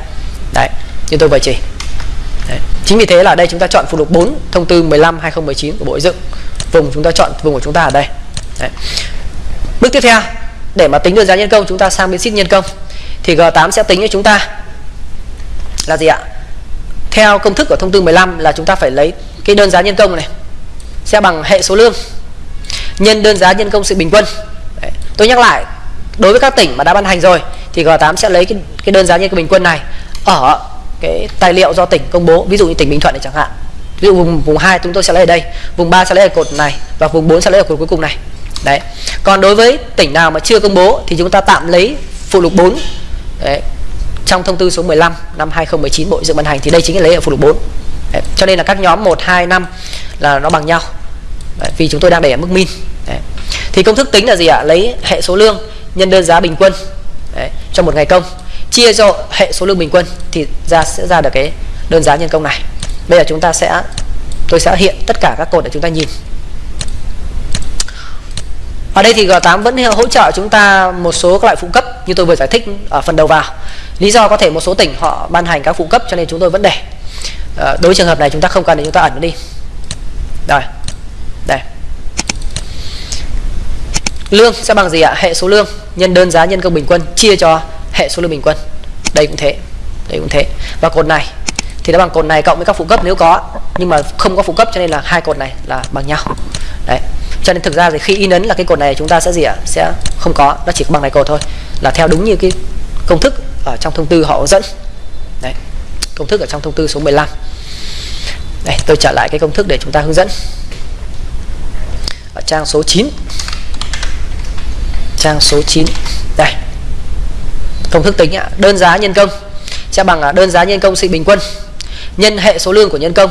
đấy như tôi vừa chỉ đấy. chính vì thế là đây chúng ta chọn phụ lục 4 thông tư 15 2019 của bộ xây dựng vùng chúng ta chọn vùng của chúng ta ở đây đấy. bước tiếp theo để mà tính được giá nhân công chúng ta sang bên sheet nhân công thì G8 sẽ tính cho chúng ta là gì ạ theo công thức của thông tư 15 là chúng ta phải lấy cái đơn giá nhân công này sẽ bằng hệ số lương nhân đơn giá nhân công sự bình quân Đấy. tôi nhắc lại đối với các tỉnh mà đã ban hành rồi thì G8 sẽ lấy cái, cái đơn giá nhân công bình quân này ở cái tài liệu do tỉnh công bố ví dụ như tỉnh Bình Thuận này chẳng hạn ví dụ vùng vùng 2 chúng tôi sẽ lấy ở đây vùng 3 sẽ lấy ở cột này và vùng 4 sẽ lấy ở cột cuối cùng này đấy còn đối với tỉnh nào mà chưa công bố thì chúng ta tạm lấy phụ lục 4 đấy. trong thông tư số 15 năm 2019 Bộ dựng ban hành thì đây chính là lấy ở phụ lục 4 đấy. cho nên là các nhóm 1 2 5 là nó bằng nhau đấy. vì chúng tôi đang để ở mức min đấy. thì công thức tính là gì ạ lấy hệ số lương nhân đơn giá bình quân đấy, cho một ngày công chia cho hệ số lương bình quân thì ra sẽ ra được cái đơn giá nhân công này. Bây giờ chúng ta sẽ tôi sẽ hiện tất cả các cột để chúng ta nhìn. Ở đây thì G8 vẫn hỗ trợ chúng ta một số các loại phụ cấp như tôi vừa giải thích ở phần đầu vào. Lý do có thể một số tỉnh họ ban hành các phụ cấp cho nên chúng tôi vẫn để. À, đối với trường hợp này chúng ta không cần để chúng ta ẩn nó đi. Rồi đây. Lương sẽ bằng gì ạ? Hệ số lương nhân đơn giá nhân công bình quân chia cho hệ số lượng bình quân. Đây cũng thế, đây cũng thế. Và cột này, thì nó bằng cột này cộng với các phụ cấp nếu có. Nhưng mà không có phụ cấp cho nên là hai cột này là bằng nhau. Đấy. Cho nên thực ra thì khi in ấn là cái cột này chúng ta sẽ gì ạ? Sẽ không có, nó chỉ bằng này cột thôi. Là theo đúng như cái công thức ở trong thông tư họ dẫn. Đấy. Công thức ở trong thông tư số 15 đây, tôi trở lại cái công thức để chúng ta hướng dẫn. Ở trang số 9 trang số 9 đây công thức tính đơn giá nhân công. Sẽ bằng đơn giá nhân công sự bình quân. Nhân hệ số lương của nhân công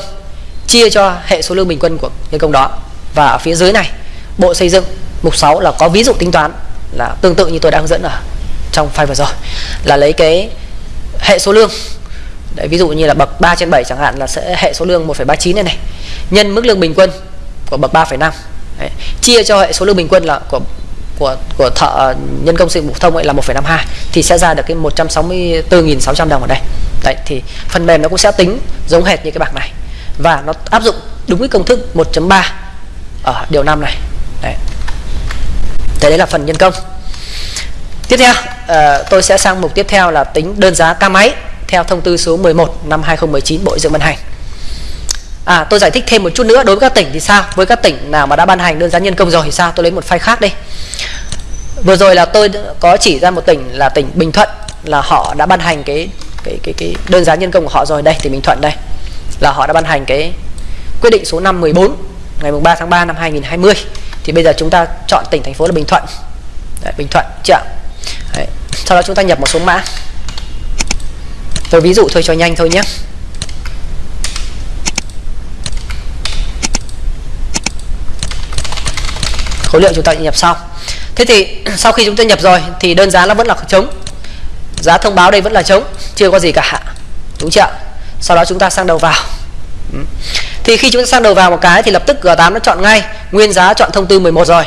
chia cho hệ số lương bình quân của nhân công đó. Và ở phía dưới này bộ xây dựng mục 6 là có ví dụ tính toán là tương tự như tôi đã hướng dẫn ở trong file vừa rồi. Là lấy cái hệ số lương Đấy, ví dụ như là bậc 3 trên 7 chẳng hạn là sẽ hệ số lương 1,39 này này. Nhân mức lương bình quân của bậc 3,5 chia cho hệ số lương bình quân là của của của thợ nhân công sự phổ thông ấy là 1,52 thì sẽ ra được cái 164.600 đồng ở đây. Đấy thì phần mềm nó cũng sẽ tính giống hệt như cái bảng này. Và nó áp dụng đúng cái công thức 1.3 ở điều 5 này. Đấy. thế đấy là phần nhân công. Tiếp theo uh, tôi sẽ sang mục tiếp theo là tính đơn giá ca máy theo thông tư số 11 năm 2019 Bộ dựng ban hành. À tôi giải thích thêm một chút nữa. Đối với các tỉnh thì sao? Với các tỉnh nào mà đã ban hành đơn giá nhân công rồi thì sao? Tôi lấy một file khác đi. Vừa rồi là tôi có chỉ ra một tỉnh là tỉnh Bình Thuận Là họ đã ban hành cái cái cái cái đơn giá nhân công của họ rồi. Đây tỉnh Bình Thuận đây. Là họ đã ban hành cái quyết định số 514 ngày 3 tháng 3 năm 2020 thì bây giờ chúng ta chọn tỉnh thành phố là Bình Thuận. Đấy, Bình Thuận chưa? Đấy. sau đó chúng ta nhập một số mã. Tôi ví dụ thôi cho nhanh thôi nhé. Khối lượng chúng ta nhập sau. thế thì sau khi chúng ta nhập rồi thì đơn giá nó vẫn là trống. Giá thông báo đây vẫn là trống, chưa có gì cả đúng chưa sau đó chúng ta sang đầu vào. Ừ. Thì khi chúng ta sang đầu vào một cái thì lập tức G8 nó chọn ngay, nguyên giá chọn thông tư 11 rồi.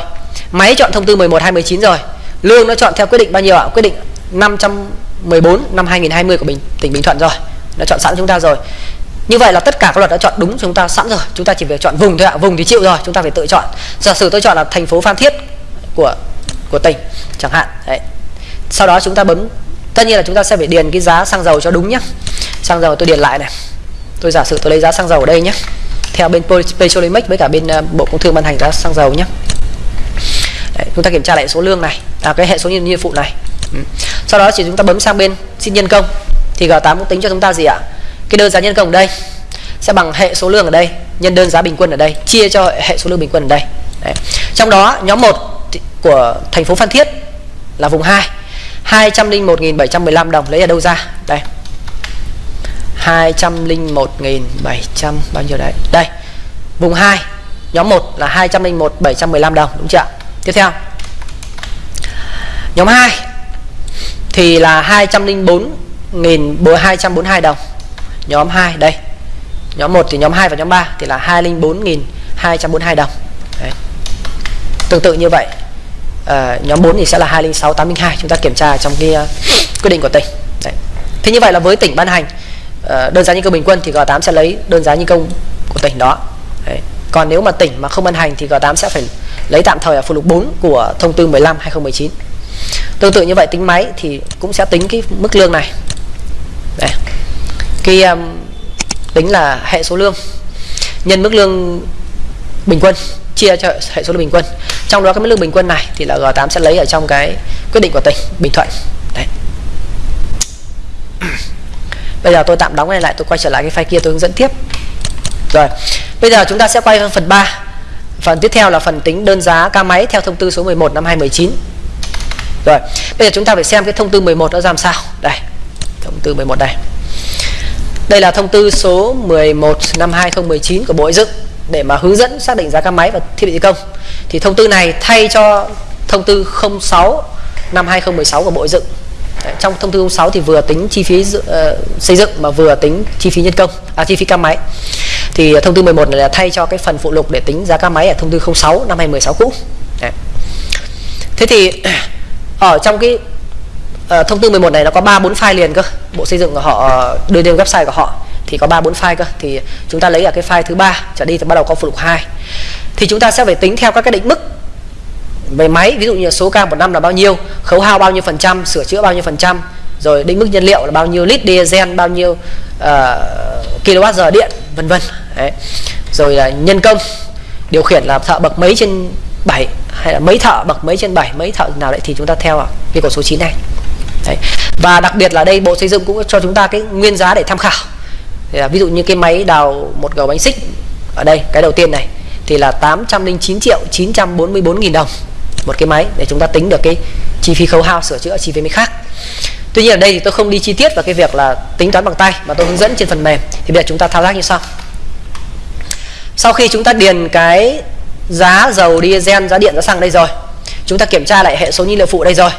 Máy chọn thông tư 11 2019 rồi. Lương nó chọn theo quyết định bao nhiêu ạ? Quyết định 514 năm 2020 của Bình tỉnh Bình Thuận rồi. Nó chọn sẵn chúng ta rồi như vậy là tất cả các luật đã chọn đúng chúng ta sẵn rồi. Chúng ta chỉ việc chọn vùng thôi ạ vùng thì chịu rồi chúng ta phải tự chọn. Giả sử tôi chọn là thành phố Phan Thiết của của tỉnh chẳng hạn đấy. Sau đó chúng ta bấm tất nhiên là chúng ta sẽ phải điền cái giá xăng dầu cho đúng nhé xăng dầu tôi điền lại này. Tôi giả sử tôi lấy giá xăng dầu ở đây nhé theo bên Petrolimex với cả bên ờ, Bộ Công Thương ban hành giá xăng dầu nhé Đấy, chúng ta kiểm tra lại số lương này à, cái hệ số nhân phụ này. Ừ. sau đó chỉ chúng ta bấm sang bên xin nhân công thì G8 cũng tính cho chúng ta gì ạ? Cái đơn giá nhân công ở đây sẽ bằng hệ số lương ở đây, nhân đơn giá bình quân ở đây, chia cho hệ số lương bình quân ở đây. Đấy. trong đó, nhóm 1 của thành phố Phan Thiết là vùng 2 201.715 đồng lấy ở đâu ra? Đây. 201.700 bao nhiêu đấy? Đây, vùng 2 nhóm 1 là 201.715 đồng, đúng chưa tiếp theo. Nhóm 2 thì là 204.242 đồng nhóm 2 đây nhóm 1 thì nhóm 2 và nhóm 3 thì là 204.242 đồng đấy. tương tự như vậy à, nhóm 4 thì sẽ là 206 802 chúng ta kiểm tra trong cái uh, quyết định của tỉnh Đấy. thế như vậy là với tỉnh ban hành uh, đơn giá nhân công bình quân thì G8 sẽ lấy đơn giá nhân công của tỉnh đó Đấy. còn nếu mà tỉnh mà không ban hành thì G8 sẽ phải lấy tạm thời ở phụ lục 4 của thông tư 15 2019 tương tự như vậy tính máy thì cũng sẽ tính cái mức lương này Đây cái um, tính là hệ số lương nhân mức lương bình quân chia cho hệ số lương bình quân. Trong đó cái mức lương bình quân này thì là G8 sẽ lấy ở trong cái quyết định của tỉnh Bình Thuận. Đấy. Bây giờ tôi tạm đóng này lại tôi quay trở lại cái file kia tôi hướng dẫn tiếp. Rồi bây giờ chúng ta sẽ quay sang phần 3 phần tiếp theo là phần tính đơn giá ca máy theo thông tư số 11 năm 2019 rồi bây giờ chúng ta phải xem cái thông tư 11 nó làm sao. Đây thông tư 11 đây đây là thông tư số 11 năm 2019 của Bộ Xây dựng để mà hướng dẫn xác định giá các máy và thiết bị thi công. Thì thông tư này thay cho thông tư 06 năm 2016 của Bộ Xây dựng. Đấy, trong thông tư 06 thì vừa tính chi phí uh, xây dựng mà vừa tính chi phí nhân công à chi phí các máy. Thì thông tư 11 này là thay cho cái phần phụ lục để tính giá các máy ở thông tư 06 năm 2016 cũ. Đấy. thế thì ở trong cái Ờ, thông tư 11 này nó có ba bốn file liền cơ. Bộ xây dựng của họ ờ, đưa lên website của họ thì có ba bốn file cơ. Thì chúng ta lấy ở cái file thứ ba trở đi thì bắt đầu có phụ lục 2 thì chúng ta sẽ phải tính theo các cái định mức về máy ví dụ như số ca một năm là bao nhiêu khấu hao bao nhiêu phần trăm sửa chữa bao nhiêu phần trăm rồi định mức nhiên liệu là bao nhiêu lít diesel bao nhiêu ờ, uh, kWh điện vân vân. Rồi là nhân công điều khiển là thợ bậc mấy trên 7 hay là mấy thợ bậc mấy trên 7 mấy thợ nào đấy thì chúng ta theo cái cột số 9 này đấy. và đặc biệt là đây, bộ xây dựng cũng cho chúng ta cái nguyên giá để tham khảo. Thì là ví dụ như cái máy đào một gầu bánh xích ở đây, cái đầu tiên này, thì là 809 triệu 944 nghìn đồng một cái máy để chúng ta tính được cái chi phí khấu hao, sửa chữa, chi phí máy khác. Tuy nhiên ở đây thì tôi không đi chi tiết vào cái việc là tính toán bằng tay, mà tôi hướng dẫn trên phần mềm. Thì bây giờ chúng ta thao tác như sau. Sau khi chúng ta điền cái giá dầu diesel, giá điện, giá xăng đây rồi, chúng ta kiểm tra lại hệ số nhiên liệu phụ đây rồi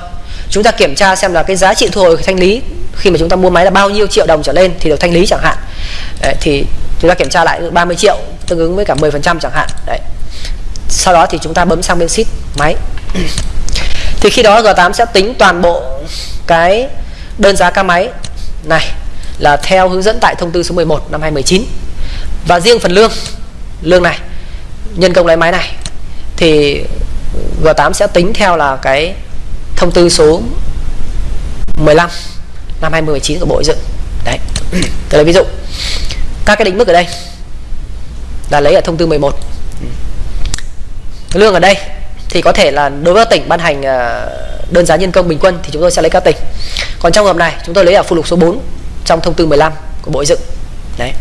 chúng ta kiểm tra xem là cái giá trị thu hồi thanh lý khi mà chúng ta mua máy là bao nhiêu triệu đồng trở lên thì được thanh lý chẳng hạn. Đấy, thì chúng ta kiểm tra lại 30 triệu tương ứng với cả 10 phần trăm chẳng hạn. Đấy. Sau đó thì chúng ta bấm sang bên sheet máy. Thì khi đó G8 sẽ tính toàn bộ cái đơn giá ca máy này là theo hướng dẫn tại thông tư số 11 năm 2019 và riêng phần lương lương này nhân công lái máy này thì G8 sẽ tính theo là cái thông tư số 15 năm 2019 của Bộ Xây dựng. Đấy. Tôi lấy ví dụ. Các cái định mức ở đây là lấy ở thông tư 11 lương ở đây thì có thể là đối với tỉnh ban hành à, đơn giá nhân công bình quân thì chúng tôi sẽ lấy các tỉnh. Còn trong hợp này, chúng tôi lấy ở phụ lục số 4 trong thông tư 15 của Bộ Xây dựng. Đấy.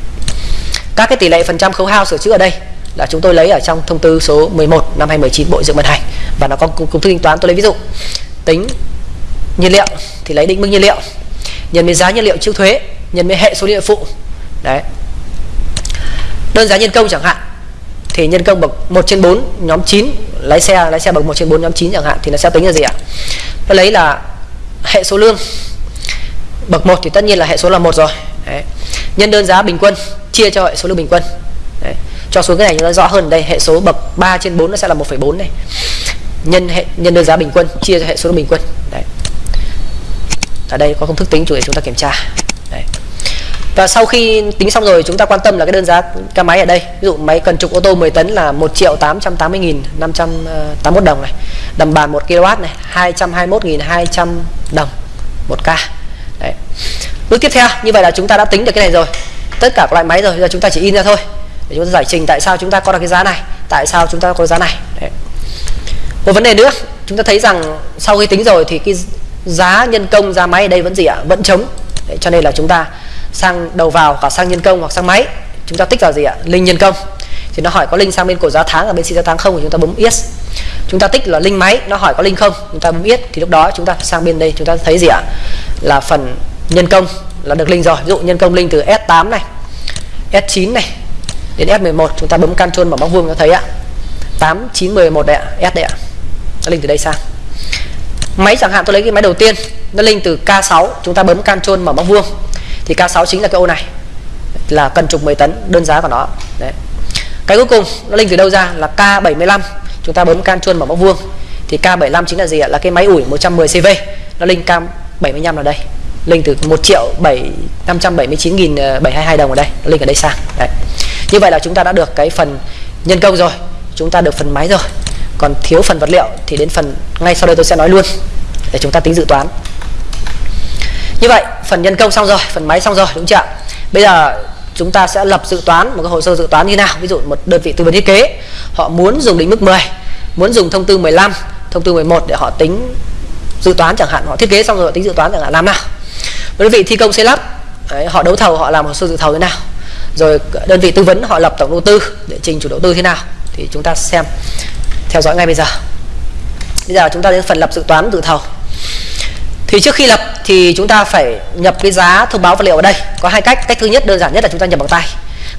Các cái tỷ lệ phần trăm khấu hao sửa chữa ở đây là chúng tôi lấy ở trong thông tư số 11 năm 2019 Bộ dựng ban hành. Và nó có công thức tính toán, tôi lấy ví dụ tính nhiên liệu thì lấy định mức nhiên liệu. Nhân với giá nhiên liệu trước thuế nhân với hệ số liệu phụ. Đấy. Đơn giá nhân công chẳng hạn thì nhân công bậc 1 trên 4 nhóm 9 lái xe lái xe bậc 1 trên 4 nhóm 9 chẳng hạn thì nó sẽ tính là gì ạ? Nó lấy là hệ số lương. Bậc 1 thì tất nhiên là hệ số là một rồi. Đấy. nhân đơn giá bình quân chia cho hệ số lương bình quân. Đấy. cho xuống cái này nó rõ hơn đây hệ số bậc 3 trên 4 nó sẽ là 1,4 này nhân hệ, nhân đơn giá bình quân, chia cho hệ số bình quân. Đấy. Ở đây có công thức tính chủ để chúng ta kiểm tra. Đấy. và sau khi tính xong rồi, chúng ta quan tâm là cái đơn giá ca máy ở đây. Ví dụ máy cần trục ô tô 10 tấn là 1 triệu 880 nghìn 581 ờ, đồng này. Đầm bàn 1 kW này 221 nghìn 200 đồng một ca. Đấy. Bước tiếp theo, như vậy là chúng ta đã tính được cái này rồi. Tất cả các loại máy rồi, giờ chúng ta chỉ in ra thôi. Để chúng ta giải trình tại sao chúng ta có được cái giá này, tại sao chúng ta có giá này. Đấy một vấn đề nữa chúng ta thấy rằng sau khi tính rồi thì cái giá nhân công giá máy ở đây vẫn gì ạ? Vẫn chống Đấy, cho nên là chúng ta sang đầu vào cả sang nhân công hoặc sang máy. Chúng ta tích vào gì ạ? Linh nhân công. Thì nó hỏi có linh sang bên cổ giá tháng ở bên xin giá tháng không thì chúng ta bấm yes. Chúng ta tích là linh máy nó hỏi có linh không chúng ta bấm yes. Thì lúc đó chúng ta sang bên đây chúng ta thấy gì ạ? Là phần nhân công là được linh rồi. Ví dụ nhân công linh từ S8 này S9 này đến S11 chúng ta bấm Ctrl vào móc vuông cho thấy ạ. 8 9 11 đấy ạ S đấy ạ nó linh từ đây sang. Máy chẳng hạn tôi lấy cái máy đầu tiên, nó linh từ K6 chúng ta bấm Ctrl mở móc vuông. Thì K6 chính là cái ô này, là cần trục 10 tấn, đơn giá của nó. Đấy. Cái cuối cùng, nó linh từ đâu ra? Là K75 chúng ta bấm Ctrl mở móc vuông. Thì K75 chính là gì ạ? Là cái máy ủi 110 CV nó linh K75 là đây. Linh từ 1 triệu 7 579 nghìn 722 đồng ở đây, nó linh ở đây sang. Đấy. Như vậy là chúng ta đã được cái phần nhân công rồi, chúng ta được phần máy rồi còn thiếu phần vật liệu thì đến phần ngay sau đây tôi sẽ nói luôn để chúng ta tính dự toán. Như vậy phần nhân công xong rồi phần máy xong rồi đúng chưa bây giờ chúng ta sẽ lập dự toán một cái hồ sơ dự toán như nào? Ví dụ một đơn vị tư vấn thiết kế họ muốn dùng định mức 10 muốn dùng thông tư 15 thông tư 11 để họ tính dự toán chẳng hạn. Họ thiết kế xong rồi họ tính dự toán chẳng hạn làm nào? Đơn vị thi công xây lắp đấy, họ đấu thầu họ làm hồ sơ dự thầu thế nào? Rồi đơn vị tư vấn họ lập tổng đầu tư để trình chủ đầu tư thế nào? Thì chúng ta xem theo dõi ngay bây giờ. Bây giờ chúng ta đến phần lập dự toán dự thầu. Thì trước khi lập thì chúng ta phải nhập cái giá thông báo vật liệu ở đây. Có hai cách. Cách thứ nhất đơn giản nhất là chúng ta nhập bằng tay.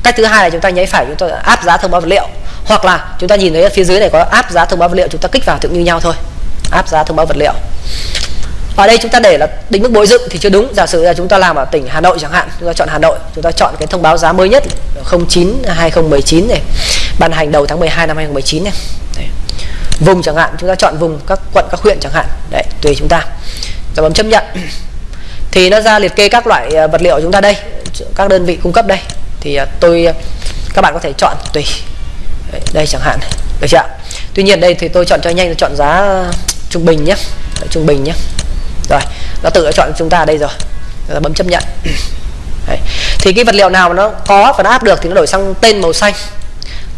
Cách thứ hai là chúng ta nháy phải chúng ta áp giá thông báo vật liệu. Hoặc là chúng ta nhìn thấy phía dưới này có áp giá thông báo vật liệu, chúng ta kích vào tự như nhau thôi. Áp giá thông báo vật liệu ở đây chúng ta để là định mức bồi dựng thì chưa đúng. Giả sử là chúng ta làm ở tỉnh Hà Nội chẳng hạn chúng ta chọn Hà Nội chúng ta chọn cái thông báo giá mới nhất 09 2019 này ban hành đầu tháng 12 năm 2019 này. Đấy. vùng chẳng hạn chúng ta chọn vùng các quận các huyện chẳng hạn. Đấy tùy chúng ta. Rồi bấm chấp nhận. Thì nó ra liệt kê các loại ờ, vật liệu chúng ta đây các đơn vị cung cấp đây. Thì ờ, tôi ờ, các bạn có thể chọn tùy. Đấy, đây chẳng hạn. Được chưa tuy nhiên đây thì tôi chọn cho nhanh tôi chọn giá trung bình nhé. Trung bình nhé rồi nó tự đã chọn chúng ta đây rồi. Là bấm chấp nhận. Đấy. thì cái vật liệu nào mà nó có và nó áp được thì nó đổi sang tên màu xanh.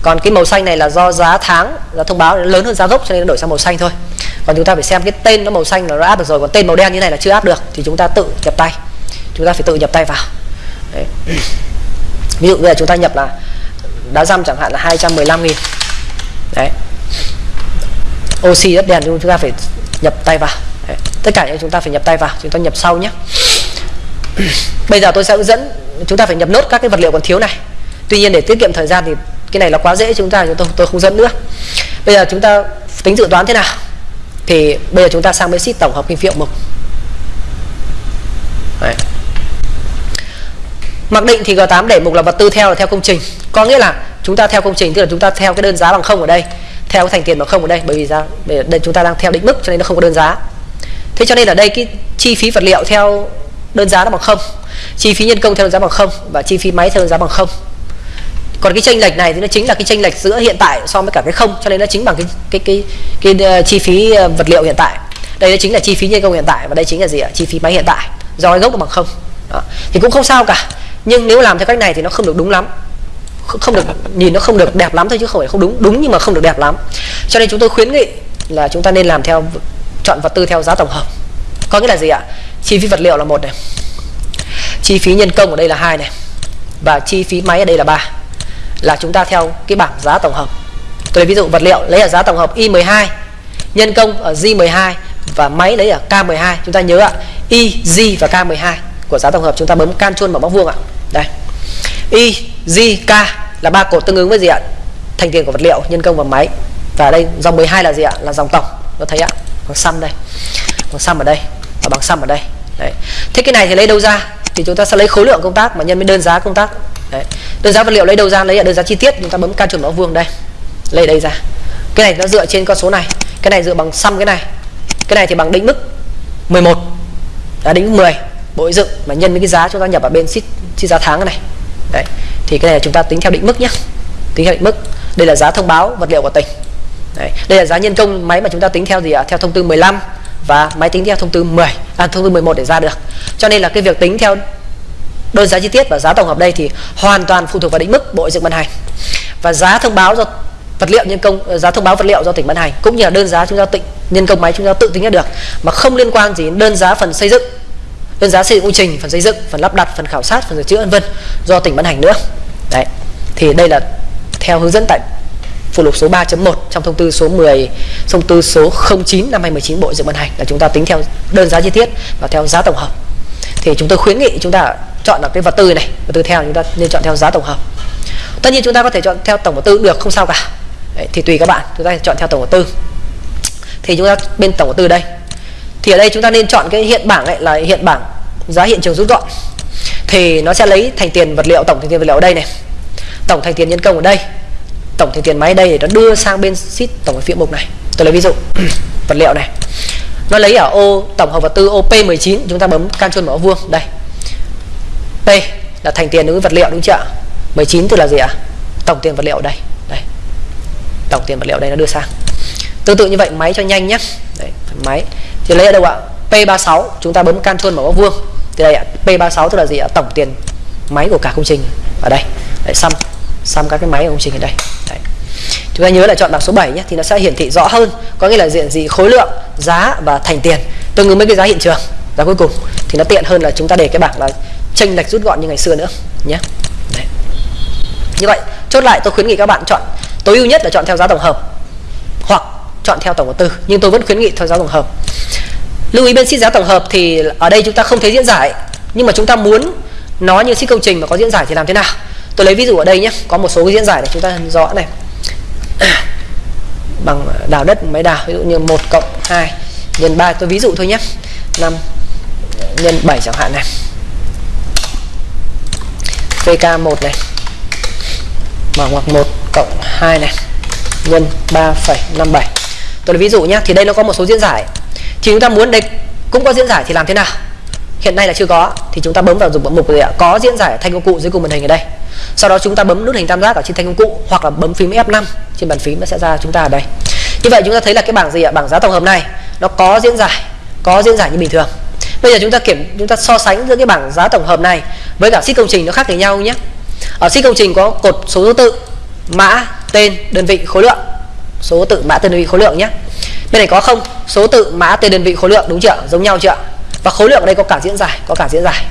Còn cái màu xanh này là do giá tháng, giá thông báo lớn hơn giá gốc cho nên nó đổi sang màu xanh thôi. Còn chúng ta phải xem cái tên nó màu xanh là nó áp được rồi. Còn tên màu đen như này là chưa áp được thì chúng ta tự nhập tay. Chúng ta phải tự nhập tay vào. Đấy. ví dụ bây giờ chúng ta nhập là đá răm chẳng hạn là 215 nghìn. Đấy. Oxy đất đèn chúng ta phải nhập tay vào đấy. tất cả những chúng ta phải nhập tay vào, chúng ta nhập sau nhé. Bây giờ tôi sẽ hướng dẫn, chúng ta phải nhập nốt các cái vật liệu còn thiếu này. Tuy nhiên để tiết kiệm thời gian thì cái này là quá dễ, chúng ta, chúng tôi tôi không dẫn nữa. Bây giờ chúng ta tính dự toán thế nào? Thì bây giờ chúng ta sang bên sheet tổng hợp kinh phí mục Đấy. mặc định thì G8 để mục là vật tư theo là theo công trình. Có nghĩa là chúng ta theo công trình, tức là chúng ta theo cái đơn giá bằng không ở đây, theo cái thành tiền bằng không ở đây, bởi vì ra đây chúng ta đang theo định mức cho nên nó không có đơn giá thế cho nên ở đây cái chi phí vật liệu theo đơn giá nó bằng không chi phí nhân công theo đơn giá bằng không và chi phí máy theo đơn giá bằng không. Còn cái chênh lệch này thì nó chính là cái chênh lệch giữa hiện tại so với cả cái không cho nên nó chính bằng cái cái cái cái, cái uh, chi phí ờ, vật liệu hiện tại. Đây nó chính là chi phí nhân công hiện tại và đây chính là gì ạ? Chi phí máy hiện tại. Do cái gốc nó bằng không. Đó. thì cũng không sao cả. Nhưng nếu làm theo cách này thì nó không được đúng lắm. Không được nhìn nó không được đẹp lắm thôi chứ không phải không đúng. Đúng nhưng mà không được đẹp lắm. Cho nên chúng tôi khuyến nghị là chúng ta nên làm theo chọn vật tư theo giá tổng hợp. Có nghĩa là gì ạ? Chi phí vật liệu là một này. Chi phí nhân công ở đây là hai này. Và chi phí máy ở đây là ba. Là chúng ta theo cái bảng giá tổng hợp. Tôi lấy ví dụ vật liệu lấy ở giá tổng hợp Y12 nhân công ở J12 và máy lấy ở K12 chúng ta nhớ ạ Y, J và K12 của giá tổng hợp chúng ta bấm can chuôn vào móc vuông ạ. Đây. Y, J, K là ba cột tương ứng với gì ạ? Thành tiền của vật liệu nhân công và máy. Và đây dòng 12 là gì ạ? Là dòng tổng. Nó thấy ạ? Bằng sum đây. Bằng sum ở đây. Và bằng sum ở đây. Đấy. Thế cái này thì lấy đâu ra? Thì chúng ta sẽ lấy khối lượng công tác mà nhân với đơn giá công tác. Đấy. đơn giá vật liệu lấy đâu ra? Lấy ở đơn giá chi tiết. Chúng ta bấm ca chuẩn mẫu vuông đây. Lấy đây ra. Cái này nó dựa trên con số này. Cái này dựa bằng sum cái này. Cái này thì bằng định mức 11 đã à, định mức 10 bộ dựng mà nhân với cái giá chúng ta nhập vào bên sheet, sheet giá tháng này. Đấy. Thì cái này chúng ta tính theo định mức nhé tính theo định mức. Đây là giá thông báo vật liệu của tỉnh đấy. đây là giá nhân công máy mà chúng ta tính theo gì ạ? Theo thông tư 15 và máy tính theo thông tư 10 à, thông tư 11 để ra được. Cho nên là cái việc tính theo đơn giá chi tiết và giá tổng hợp đây thì hoàn toàn phụ thuộc vào định mức bộ dựng ban hành. Và giá thông báo do vật liệu nhân công ờ, giá thông báo vật liệu do tỉnh ban hành cũng như là đơn giá chúng ta tịnh nhân công máy chúng ta tự tính ra được mà không liên quan gì đến đơn giá phần xây dựng đơn giá xây dựng công trình phần xây dựng phần lắp đặt phần khảo sát phần sửa chữa vân vân do tỉnh ban hành nữa. Đấy. Thì đây là theo hướng dẫn tại phụ lục số 3.1 trong thông tư số 10 thông tư số 09 năm 2019 Bộ Dự ban hành. Là chúng ta tính theo đơn giá chi tiết và theo giá tổng hợp. Thì chúng tôi khuyến nghị chúng ta chọn là cái vật tư này vật tư theo chúng ta nên chọn theo giá tổng hợp. Tất nhiên chúng ta có thể chọn theo tổng vật tư được không sao cả. Đấy, thì tùy các bạn chúng ta chọn theo tổng vật tư. Thì chúng ta bên tổng vật tư đây. Thì ở đây chúng ta nên chọn cái hiện bảng ấy là hiện bảng giá hiện trường rút gọn. Thì nó sẽ lấy thành tiền vật liệu tổng thành tiền vật liệu ở đây này. Tổng thành tiền nhân công ở đây tổng thành tiền máy đây để nó đưa sang bên sheet tổng hợp phía mục này. Tôi lấy ví dụ vật liệu này. Nó lấy ở ô tổng hợp vật tư ô P19 chúng ta bấm can chôn mở vuông đây. P là thành tiền đối với vật liệu đúng chưa 19 tức là gì ạ? Tổng tiền vật liệu ở đây đây. Tổng tiền vật liệu đây nó đưa sang. Tương tự như vậy máy cho nhanh nhé đấy, máy thì lấy ở đâu ạ? P36 chúng ta bấm can chôn mở vuông. Thì đây ạ P36 tức là gì ạ? Tổng tiền máy của cả công trình. Ở đây. Đấy, xăm xong các cái máy ở công trình ở đây. Đấy. chúng ta nhớ là chọn bảng số 7 nhé, thì nó sẽ hiển thị rõ hơn, có nghĩa là diện gì khối lượng, giá và thành tiền. Tương ứng với cái giá hiện trường. Giá cuối cùng thì nó tiện hơn là chúng ta để cái bảng là chênh lệch rút gọn như ngày xưa nữa nhé. Đấy. như vậy, chốt lại tôi khuyến nghị các bạn chọn, tối ưu nhất là chọn theo giá tổng hợp, hoặc chọn theo tổng đầu tư. Nhưng tôi vẫn khuyến nghị theo giá tổng hợp. Lưu ý bên ship giá tổng hợp thì ở đây chúng ta không thấy diễn giải, nhưng mà chúng ta muốn nó như ship công trình mà có diễn giải thì làm thế nào? Tôi lấy ví dụ ở đây nhé có một số cái diễn giải để chúng ta rõ này. Bằng đào đất máy đào ví dụ như 1 cộng 2 nhân 3 tôi ví dụ thôi nhé 5 nhân 7 chẳng hạn này. PK1 này. Mở ngoặc 1 cộng 2 này. Nhân 3,57 tôi lấy ví dụ nhé thì đây nó có một số diễn giải. Thì chúng ta muốn đây cũng có diễn giải thì làm thế nào? Hiện nay là chưa có thì chúng ta bấm vào dùng mục gì ạ? Có diễn giải thanh công cụ dưới cùng màn hình ở đây sau đó chúng ta bấm nút hình tam giác ở trên thanh công cụ hoặc là bấm phím F5 trên bàn phím nó sẽ ra chúng ta ở đây. Như vậy chúng ta thấy là cái bảng gì ạ? Bảng giá tổng hợp này, nó có diễn giải, có diễn giải như bình thường. Bây giờ chúng ta kiểm, chúng ta so sánh giữa cái bảng giá tổng hợp này với cả sheet công trình nó khác với nhau nhé. Ở sheet công trình có cột số thứ tự, mã, tên, đơn vị, khối lượng. Số tự, mã, tên, đơn vị, khối lượng nhé. Bên này có không? Số tự, mã, tên, đơn vị, khối lượng, đúng chưa giống nhau chưa và khối lượng ở đây có cả diễn giải, có cả diễn giải.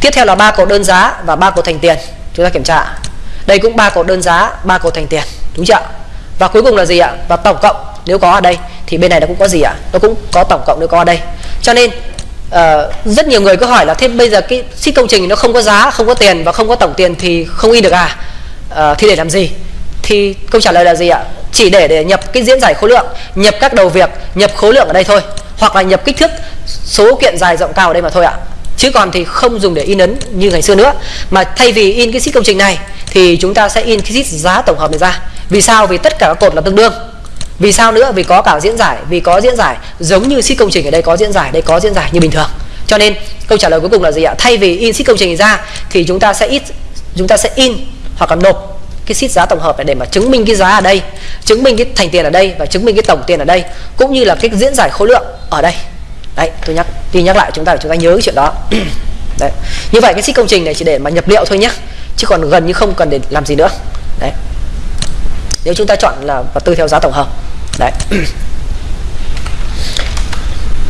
Tiếp theo là ba cột đơn giá và ba cột thành tiền chúng ta kiểm tra đây cũng ba cột đơn giá ba cột thành tiền đúng chưa và cuối cùng là gì ạ? Và tổng cộng nếu có ở đây thì bên này nó cũng có gì ạ? Nó cũng có tổng cộng nếu có ở đây. Cho nên uh, rất nhiều người cứ hỏi là thế bây giờ cái ship công trình nó không có giá không có tiền và không có tổng tiền thì không in được à? Uh, thì để làm gì? Thì câu trả lời là gì ạ? Chỉ để để nhập cái diễn giải khối lượng nhập các đầu việc nhập khối lượng ở đây thôi. Hoặc là nhập kích thước số kiện dài rộng cao ở đây mà thôi ạ chứ còn thì không dùng để in ấn như ngày xưa nữa. Mà thay vì in cái sheet công trình này, thì chúng ta sẽ in cái sheet giá tổng hợp này ra. Vì sao? Vì tất cả các cột là tương đương. Vì sao nữa? Vì có cả diễn giải, vì có diễn giải giống như sheet công trình ở đây có diễn giải, đây có diễn giải như bình thường. Cho nên, câu trả lời cuối cùng là gì ạ? Thay vì in sheet công trình ra, thì chúng ta sẽ ít, chúng ta sẽ in hoặc là nộp cái sheet giá tổng hợp này để mà chứng minh cái giá ở đây, chứng minh cái thành tiền ở đây và chứng minh cái tổng tiền ở đây, cũng như là cái diễn giải khối lượng ở đây đấy tôi nhắc tôi nhắc lại chúng ta để chúng ta nhớ cái chuyện đó. Đấy. Như vậy cái xích công trình này chỉ để mà nhập liệu thôi nhé chứ còn gần như không cần để làm gì nữa. Đấy. Nếu chúng ta chọn là vật tư theo giá tổng hợp. Đấy.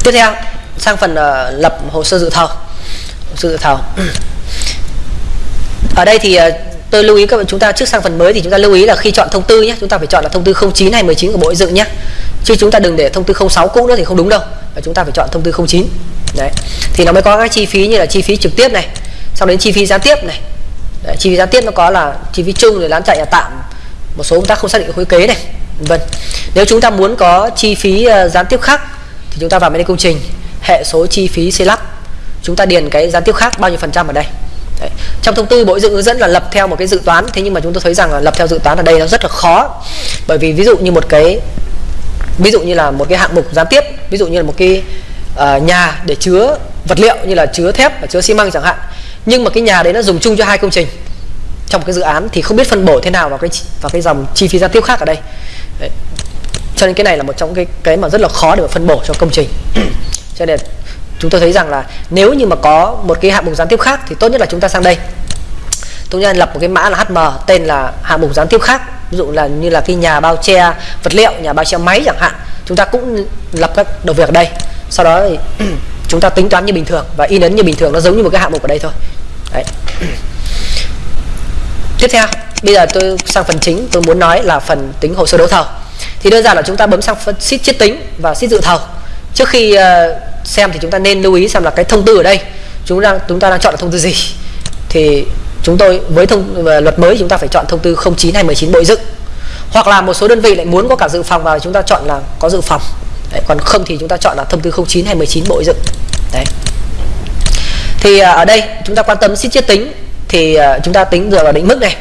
Tiếp theo sang phần uh, lập hồ sơ dự thầu hồ sơ dự thầu ở đây thì uh, tôi lưu ý các bạn chúng ta trước sang phần mới thì chúng ta lưu ý là khi chọn thông tư nhé chúng ta phải chọn là thông tư 09 hay 19 của bộ xây dựng nhé chứ chúng ta đừng để thông tư 06 cũ nữa thì không đúng đâu. Và chúng ta phải chọn thông tư 09 đấy. Thì nó mới có các chi phí như là chi phí trực tiếp này sau đến chi phí gián tiếp này. Đấy, chi phí gián tiếp nó có là chi phí chung rồi lán chạy nhà tạm một số công tác không xác định khối kế này vân nếu chúng ta muốn có chi phí uh, gián tiếp khác thì chúng ta vào bên công trình hệ số chi phí xây lắp. Chúng ta điền cái gián tiếp khác bao nhiêu phần trăm ở đây. Đấy. trong thông tư bộ dựng hướng dẫn là lập theo một cái dự toán thế nhưng mà chúng tôi thấy rằng là lập theo dự toán ở đây nó rất là khó. Bởi vì ví dụ như một cái ví dụ như là một cái hạng mục gián tiếp ví dụ như là một cái uh, nhà để chứa vật liệu như là chứa thép và chứa xi măng chẳng hạn. Nhưng mà cái nhà đấy nó dùng chung cho hai công trình. Trong cái dự án thì không biết phân bổ thế nào vào cái vào cái dòng chi phí gián tiếp khác ở đây. Đấy. cho nên cái này là một trong cái cái mà rất là khó để mà phân bổ cho công trình. Cho nên chúng tôi thấy rằng là nếu như mà có một cái hạng mục gián tiếp khác thì tốt nhất là chúng ta sang đây chúng ta lập một cái mã là HM tên là hạng mục gián tiếp khác. Ví dụ là như là cái nhà bao che vật liệu, nhà bao che máy chẳng hạn. Chúng ta cũng lập các đầu việc ở đây. Sau đó thì chúng ta tính toán như bình thường và in ấn như bình thường. Nó giống như một cái hạng mục ở đây thôi. Đấy. Tiếp theo, bây giờ tôi sang phần chính. Tôi muốn nói là phần tính hồ sơ đấu thầu. Thì đơn giản là chúng ta bấm sang phần sheet chiết tính và sheet dự thầu. Trước khi ờ, xem thì chúng ta nên lưu ý xem là cái thông tư ở đây. Chúng đang, chúng ta đang chọn là thông tư gì. Thì chúng tôi với thông luật mới chúng ta phải chọn thông tư 09 hay 19 bộ dựng. Hoặc là một số đơn vị lại muốn có cả dự phòng vào chúng ta chọn là có dự phòng. Đấy, còn không thì chúng ta chọn là thông tư 09 hay 19 bộ dựng. Đấy. Thì à, ở đây chúng ta quan tâm sheet chiết tính. Thì à, chúng ta tính dựa vào định mức này.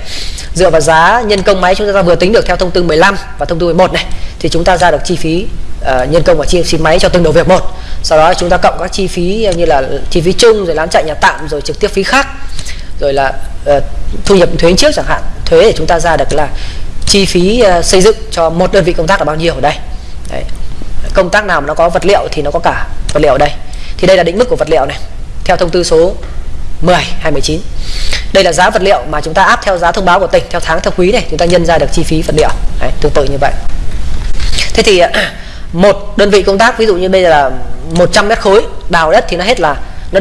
Dựa vào giá nhân công máy chúng ta vừa tính được theo thông tư 15 và thông tư 11 này thì chúng ta ra được chi phí uh, nhân công và chi phí máy cho từng đầu việc một. Sau đó chúng ta cộng các chi phí như là chi phí chung rồi lán chạy nhà tạm rồi trực tiếp phí khác. Rồi là uh, thu nhập thuế trước chẳng hạn. Thuế để chúng ta ra được là chi phí uh, xây dựng cho một đơn vị công tác là bao nhiêu ở đây. Đấy. công tác nào mà nó có vật liệu thì nó có cả vật liệu ở đây. Thì đây là định mức của vật liệu này theo thông tư số 10 29 đây là giá vật liệu mà chúng ta áp theo giá thông báo của tỉnh theo tháng theo quý này chúng ta nhân ra được chi phí vật liệu. Đấy, tương tự như vậy. Thế thì một đơn vị công tác ví dụ như bây giờ là 100 mét khối đào đất thì nó hết là nó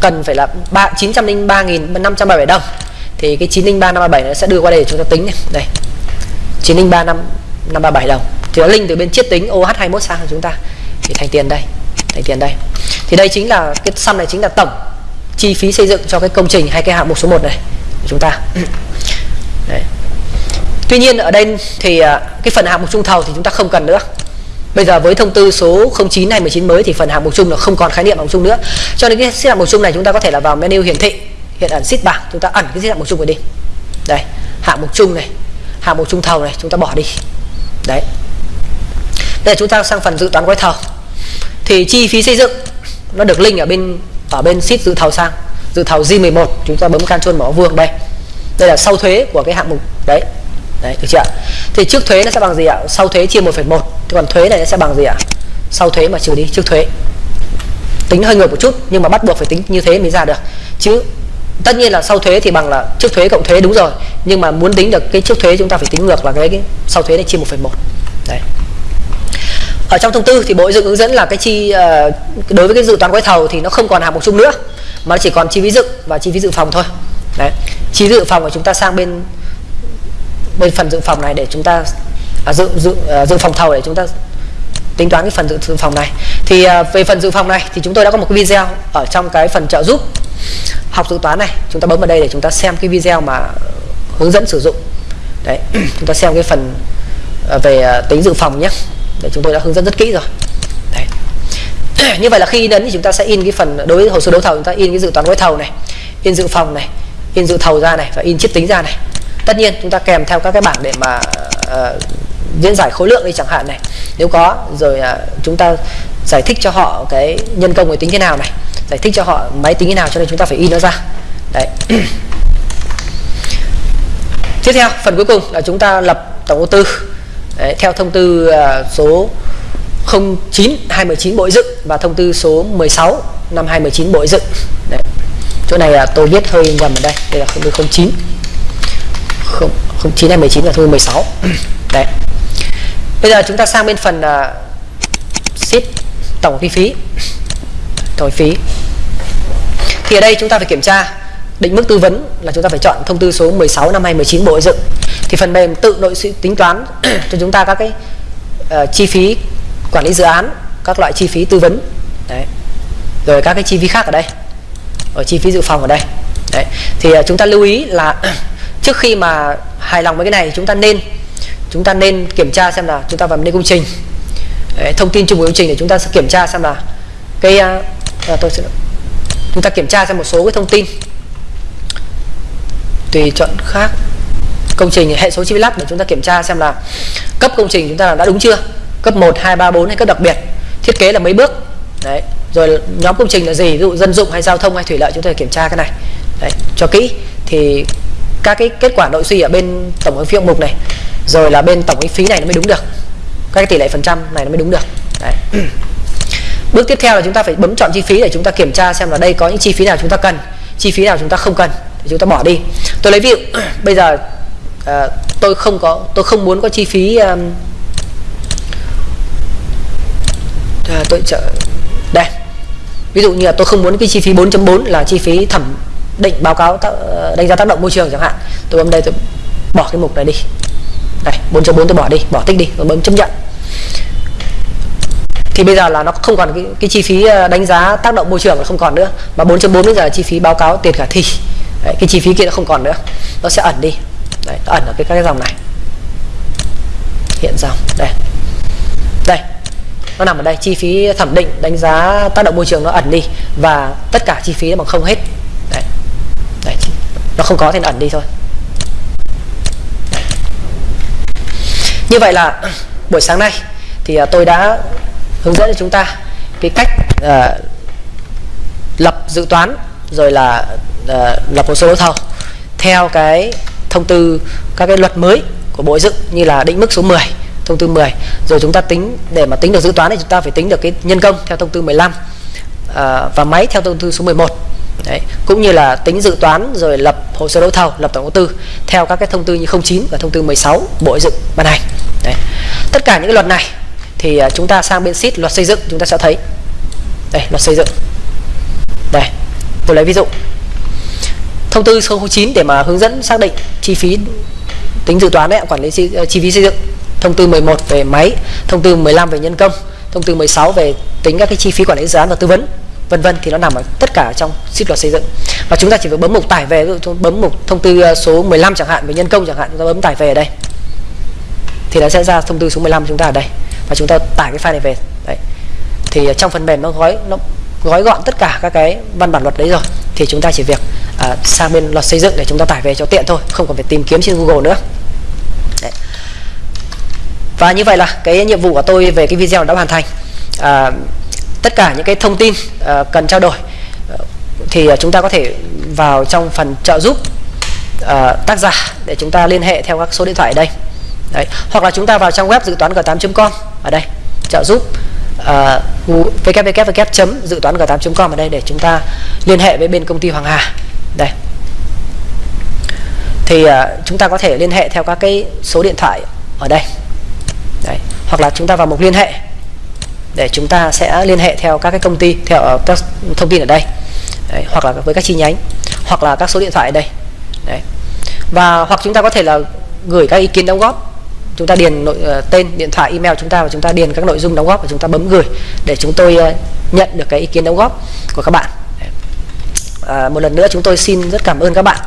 cần phải là ba, chín trăm linh ba nghìn năm trăm bảy đồng. Thì cái chín linh ba năm bảy nó sẽ đưa qua đây để chúng ta tính này đây, chín linh ba năm năm ba bảy đồng. Thì nó linh từ bên chiết tính OH 21 sang cho chúng ta. Thì thành tiền đây, thành tiền đây. Thì đây chính là, cái sum này chính là tổng chi phí xây dựng cho cái công trình hay cái hạng mục số 1 này của chúng ta. Đấy. Tuy nhiên ở đây thì à, cái phần hạng mục trung thầu thì chúng ta không cần nữa. Bây giờ với thông tư số 09 hay 19 mới thì phần hạng mục chung là không còn khái niệm hạng mục chung nữa. Cho nên cái xếp hạng mục chung này chúng ta có thể là vào menu hiển thị, hiện ẩn sheet bảng, chúng ta ẩn cái xếp hạng mục chung này đi. Đây, hạng mục chung này, hạng mục chung thầu này chúng ta bỏ đi. Đấy. Đây chúng ta sang phần dự toán gói thầu. Thì chi phí xây dựng nó được link ở bên ở bên sheet dự thầu sang. Dự thầu G11 chúng ta bấm Ctrl mở vuông đây. Đây là sau thuế của cái hạng mục đấy đấy được chưa thì trước thuế nó sẽ bằng gì ạ? Sau thuế chia 1,1 còn thuế này nó sẽ bằng gì ạ? Sau thuế mà trừ đi trước thuế. Tính hơi ngược một chút nhưng mà bắt buộc phải tính như thế mới ra được. Chứ tất nhiên là sau thuế thì bằng là trước thuế cộng thuế đúng rồi nhưng mà muốn tính được cái trước thuế chúng ta phải tính ngược là cái, cái sau thuế này chia 1,1 đấy. Ở trong thông tư thì bộ dựng hướng dẫn là cái chi uh, đối với cái dự toán gói thầu thì nó không còn hạng mục chung nữa mà nó chỉ còn chi phí dựng và chi phí dự phòng thôi. Đấy. Chi dự phòng của chúng ta sang bên bên phần dự phòng này để chúng ta à, dự dự à, dự phòng thầu để chúng ta tính toán cái phần dự, dự phòng này. Thì à, về phần dự phòng này thì chúng tôi đã có một cái video ở trong cái phần trợ giúp học dự toán này. Chúng ta bấm vào đây để chúng ta xem cái video mà hướng dẫn sử dụng. Đấy chúng ta xem cái phần à, về à, tính dự phòng nhé. Để chúng tôi đã hướng dẫn rất kỹ rồi. Đấy. Như vậy là khi đến thì chúng ta sẽ in cái phần đối với hồ sơ đấu thầu chúng ta in cái dự toán gói thầu này in dự phòng này in dự thầu ra này và in chiết tính ra này tất nhiên chúng ta kèm theo các cái bảng để mà uh, diễn giải khối lượng đi chẳng hạn này. Nếu có rồi uh, chúng ta giải thích cho họ cái nhân công máy tính thế nào này giải thích cho họ máy tính thế nào cho nên chúng ta phải in nó ra. Đấy. Tiếp theo phần cuối cùng là chúng ta lập tổng ô tư. Đấy, theo thông tư uh, số 09 2019 Bộ dựng và thông tư số 16 năm 2019 Bộ dựng. Đấy. chỗ này là tôi viết hơi nhầm ở đây đây là thông tư 09 không 09 2019 là thông tư 16 đấy. Bây giờ chúng ta sang bên phần uh, ship tổng kinh phí. Tổng phí. Thì ở đây chúng ta phải kiểm tra định mức tư vấn là chúng ta phải chọn thông tư số 16 năm 2019 Bộ Xây dựng. Thì phần mềm tự nội tính toán cho chúng ta các cái uh, chi phí quản lý dự án các loại chi phí tư vấn. Đấy. Rồi các cái chi phí khác ở đây. Ở chi phí dự phòng ở đây. Đấy. Thì uh, chúng ta lưu ý là trước khi mà hài lòng với cái này chúng ta nên chúng ta nên kiểm tra xem là chúng ta vào bên công trình. Đấy, thông tin chung của công trình để chúng ta sẽ kiểm tra xem là cái à, à, tôi sẽ chúng ta kiểm tra xem một số cái thông tin. Tùy chọn khác công trình hệ số chi lắp để chúng ta kiểm tra xem là cấp công trình chúng ta đã đúng chưa? Cấp 1, 2, 3, 4 hay cấp đặc biệt thiết kế là mấy bước? Đấy rồi nhóm công trình là gì? Ví dụ dân dụng hay giao thông hay thủy lợi chúng ta kiểm tra cái này. Đấy cho kỹ. Thì các cái kết quả nội suy ở bên tổng hợp phiêu mục này rồi là bên tổng phí này nó mới đúng được. Các cái tỷ lệ phần trăm này nó mới đúng được. Đấy. Bước tiếp theo là chúng ta phải bấm chọn chi phí để chúng ta kiểm tra xem là đây có những chi phí nào chúng ta cần chi phí nào chúng ta không cần thì chúng ta bỏ đi. Tôi lấy ví dụ bây giờ à, tôi không có tôi không muốn có chi phí um, à, tôi chợ đây. Ví dụ như là tôi không muốn cái chi phí 4.4 là chi phí thẩm định báo cáo đánh giá tác động môi trường chẳng hạn. Tôi bấm đây tôi bỏ cái mục này đi. Đây 4.4 tôi bỏ đi bỏ tích đi rồi bấm chấp nhận. Thì bây giờ là nó không còn cái, cái chi phí ờ, đánh giá tác động môi trường là không còn nữa. Mà 4.4 bây giờ là chi phí báo cáo tiền khả thi. Đấy, cái chi phí kia nó không còn nữa. Nó sẽ ẩn đi. Đấy, nó ẩn ở cái các cái dòng này. Hiện dòng đây. Đây nó nằm ở đây. Chi phí thẩm định đánh giá tác động môi trường nó ẩn đi. Và tất cả chi phí nó bằng không hết đấy. Nó không có thì nó ẩn đi thôi. Như vậy là buổi sáng nay thì à, tôi đã hướng dẫn cho chúng ta cái cách uh, lập dự toán rồi là uh, lập hồ sơ đấu thầu theo cái thông tư các cái luật mới của bộ dựng như là định mức số 10 thông tư 10 rồi chúng ta tính để mà tính được dự toán thì chúng ta phải tính được cái nhân công theo thông tư 15 uh, và máy theo thông tư số 11 Đấy, cũng như là tính dự toán rồi lập hồ sơ đấu thầu lập tổng đầu tư theo các cái thông tư như 09 và thông tư 16 bộ dựng ban hành. Đấy. tất cả những cái luật này thì à, chúng ta sang bên sheet luật xây dựng chúng ta sẽ thấy. Đây luật xây dựng. Đây tôi lấy ví dụ. Thông tư số 09 để mà hướng dẫn xác định chi phí tính dự toán đấy quản lý chi, ờ, chi phí xây dựng. Thông tư 11 về máy thông tư 15 về nhân công thông tư 16 về tính các cái chi phí quản lý dự án và tư vấn vân vân thì nó nằm ở tất cả trong sheet luật xây dựng. Và chúng ta chỉ phải bấm mục tải về bấm mục thông tư à, số 15 chẳng hạn về nhân công chẳng hạn chúng ta bấm tải về ở đây. Thì nó sẽ ra thông tư số 15 chúng ta ở đây. Và chúng ta tải cái file này về. Đấy. Thì à, trong phần mềm nó gói nó gói gọn tất cả các cái văn bản luật đấy rồi. Thì chúng ta chỉ việc à, sang bên luật xây dựng để chúng ta tải về cho tiện thôi không cần phải tìm kiếm trên Google nữa. Đấy. và như vậy là cái nhiệm vụ của tôi về cái video đã hoàn thành. À, tất cả những cái thông tin ờ, cần trao đổi ờ, thì ờ, chúng ta có thể vào trong phần trợ giúp tác giả để chúng ta liên hệ theo các số điện thoại ở đây Đấy. hoặc là chúng ta vào trang web dự toán g8.com ở đây trợ giúp uh, www dự toán g8.com ở đây để chúng ta liên hệ với bên công ty Hoàng Hà đây thì uh, chúng ta có thể liên hệ theo các cái số điện thoại ở đây Đấy. hoặc là chúng ta vào mục liên hệ để chúng ta sẽ liên hệ theo các cái công ty theo ờ, các thông tin ở đây. Đấy. hoặc là với các chi nhánh hoặc là các số điện thoại ở đây. Đấy. và hoặc chúng ta có thể là gửi các ý kiến đóng góp. Chúng ta điền nội uh, tên điện thoại email chúng ta và chúng ta điền các nội dung đóng góp và chúng ta bấm gửi để chúng tôi uh, nhận được cái ý kiến đóng góp của các bạn. À, một lần nữa chúng tôi xin rất cảm ơn các bạn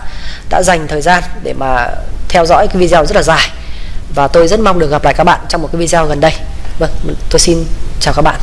đã dành thời gian để mà theo dõi cái video rất là dài. Và tôi rất mong được gặp lại các bạn trong một cái video gần đây vâng tôi xin chào các bạn.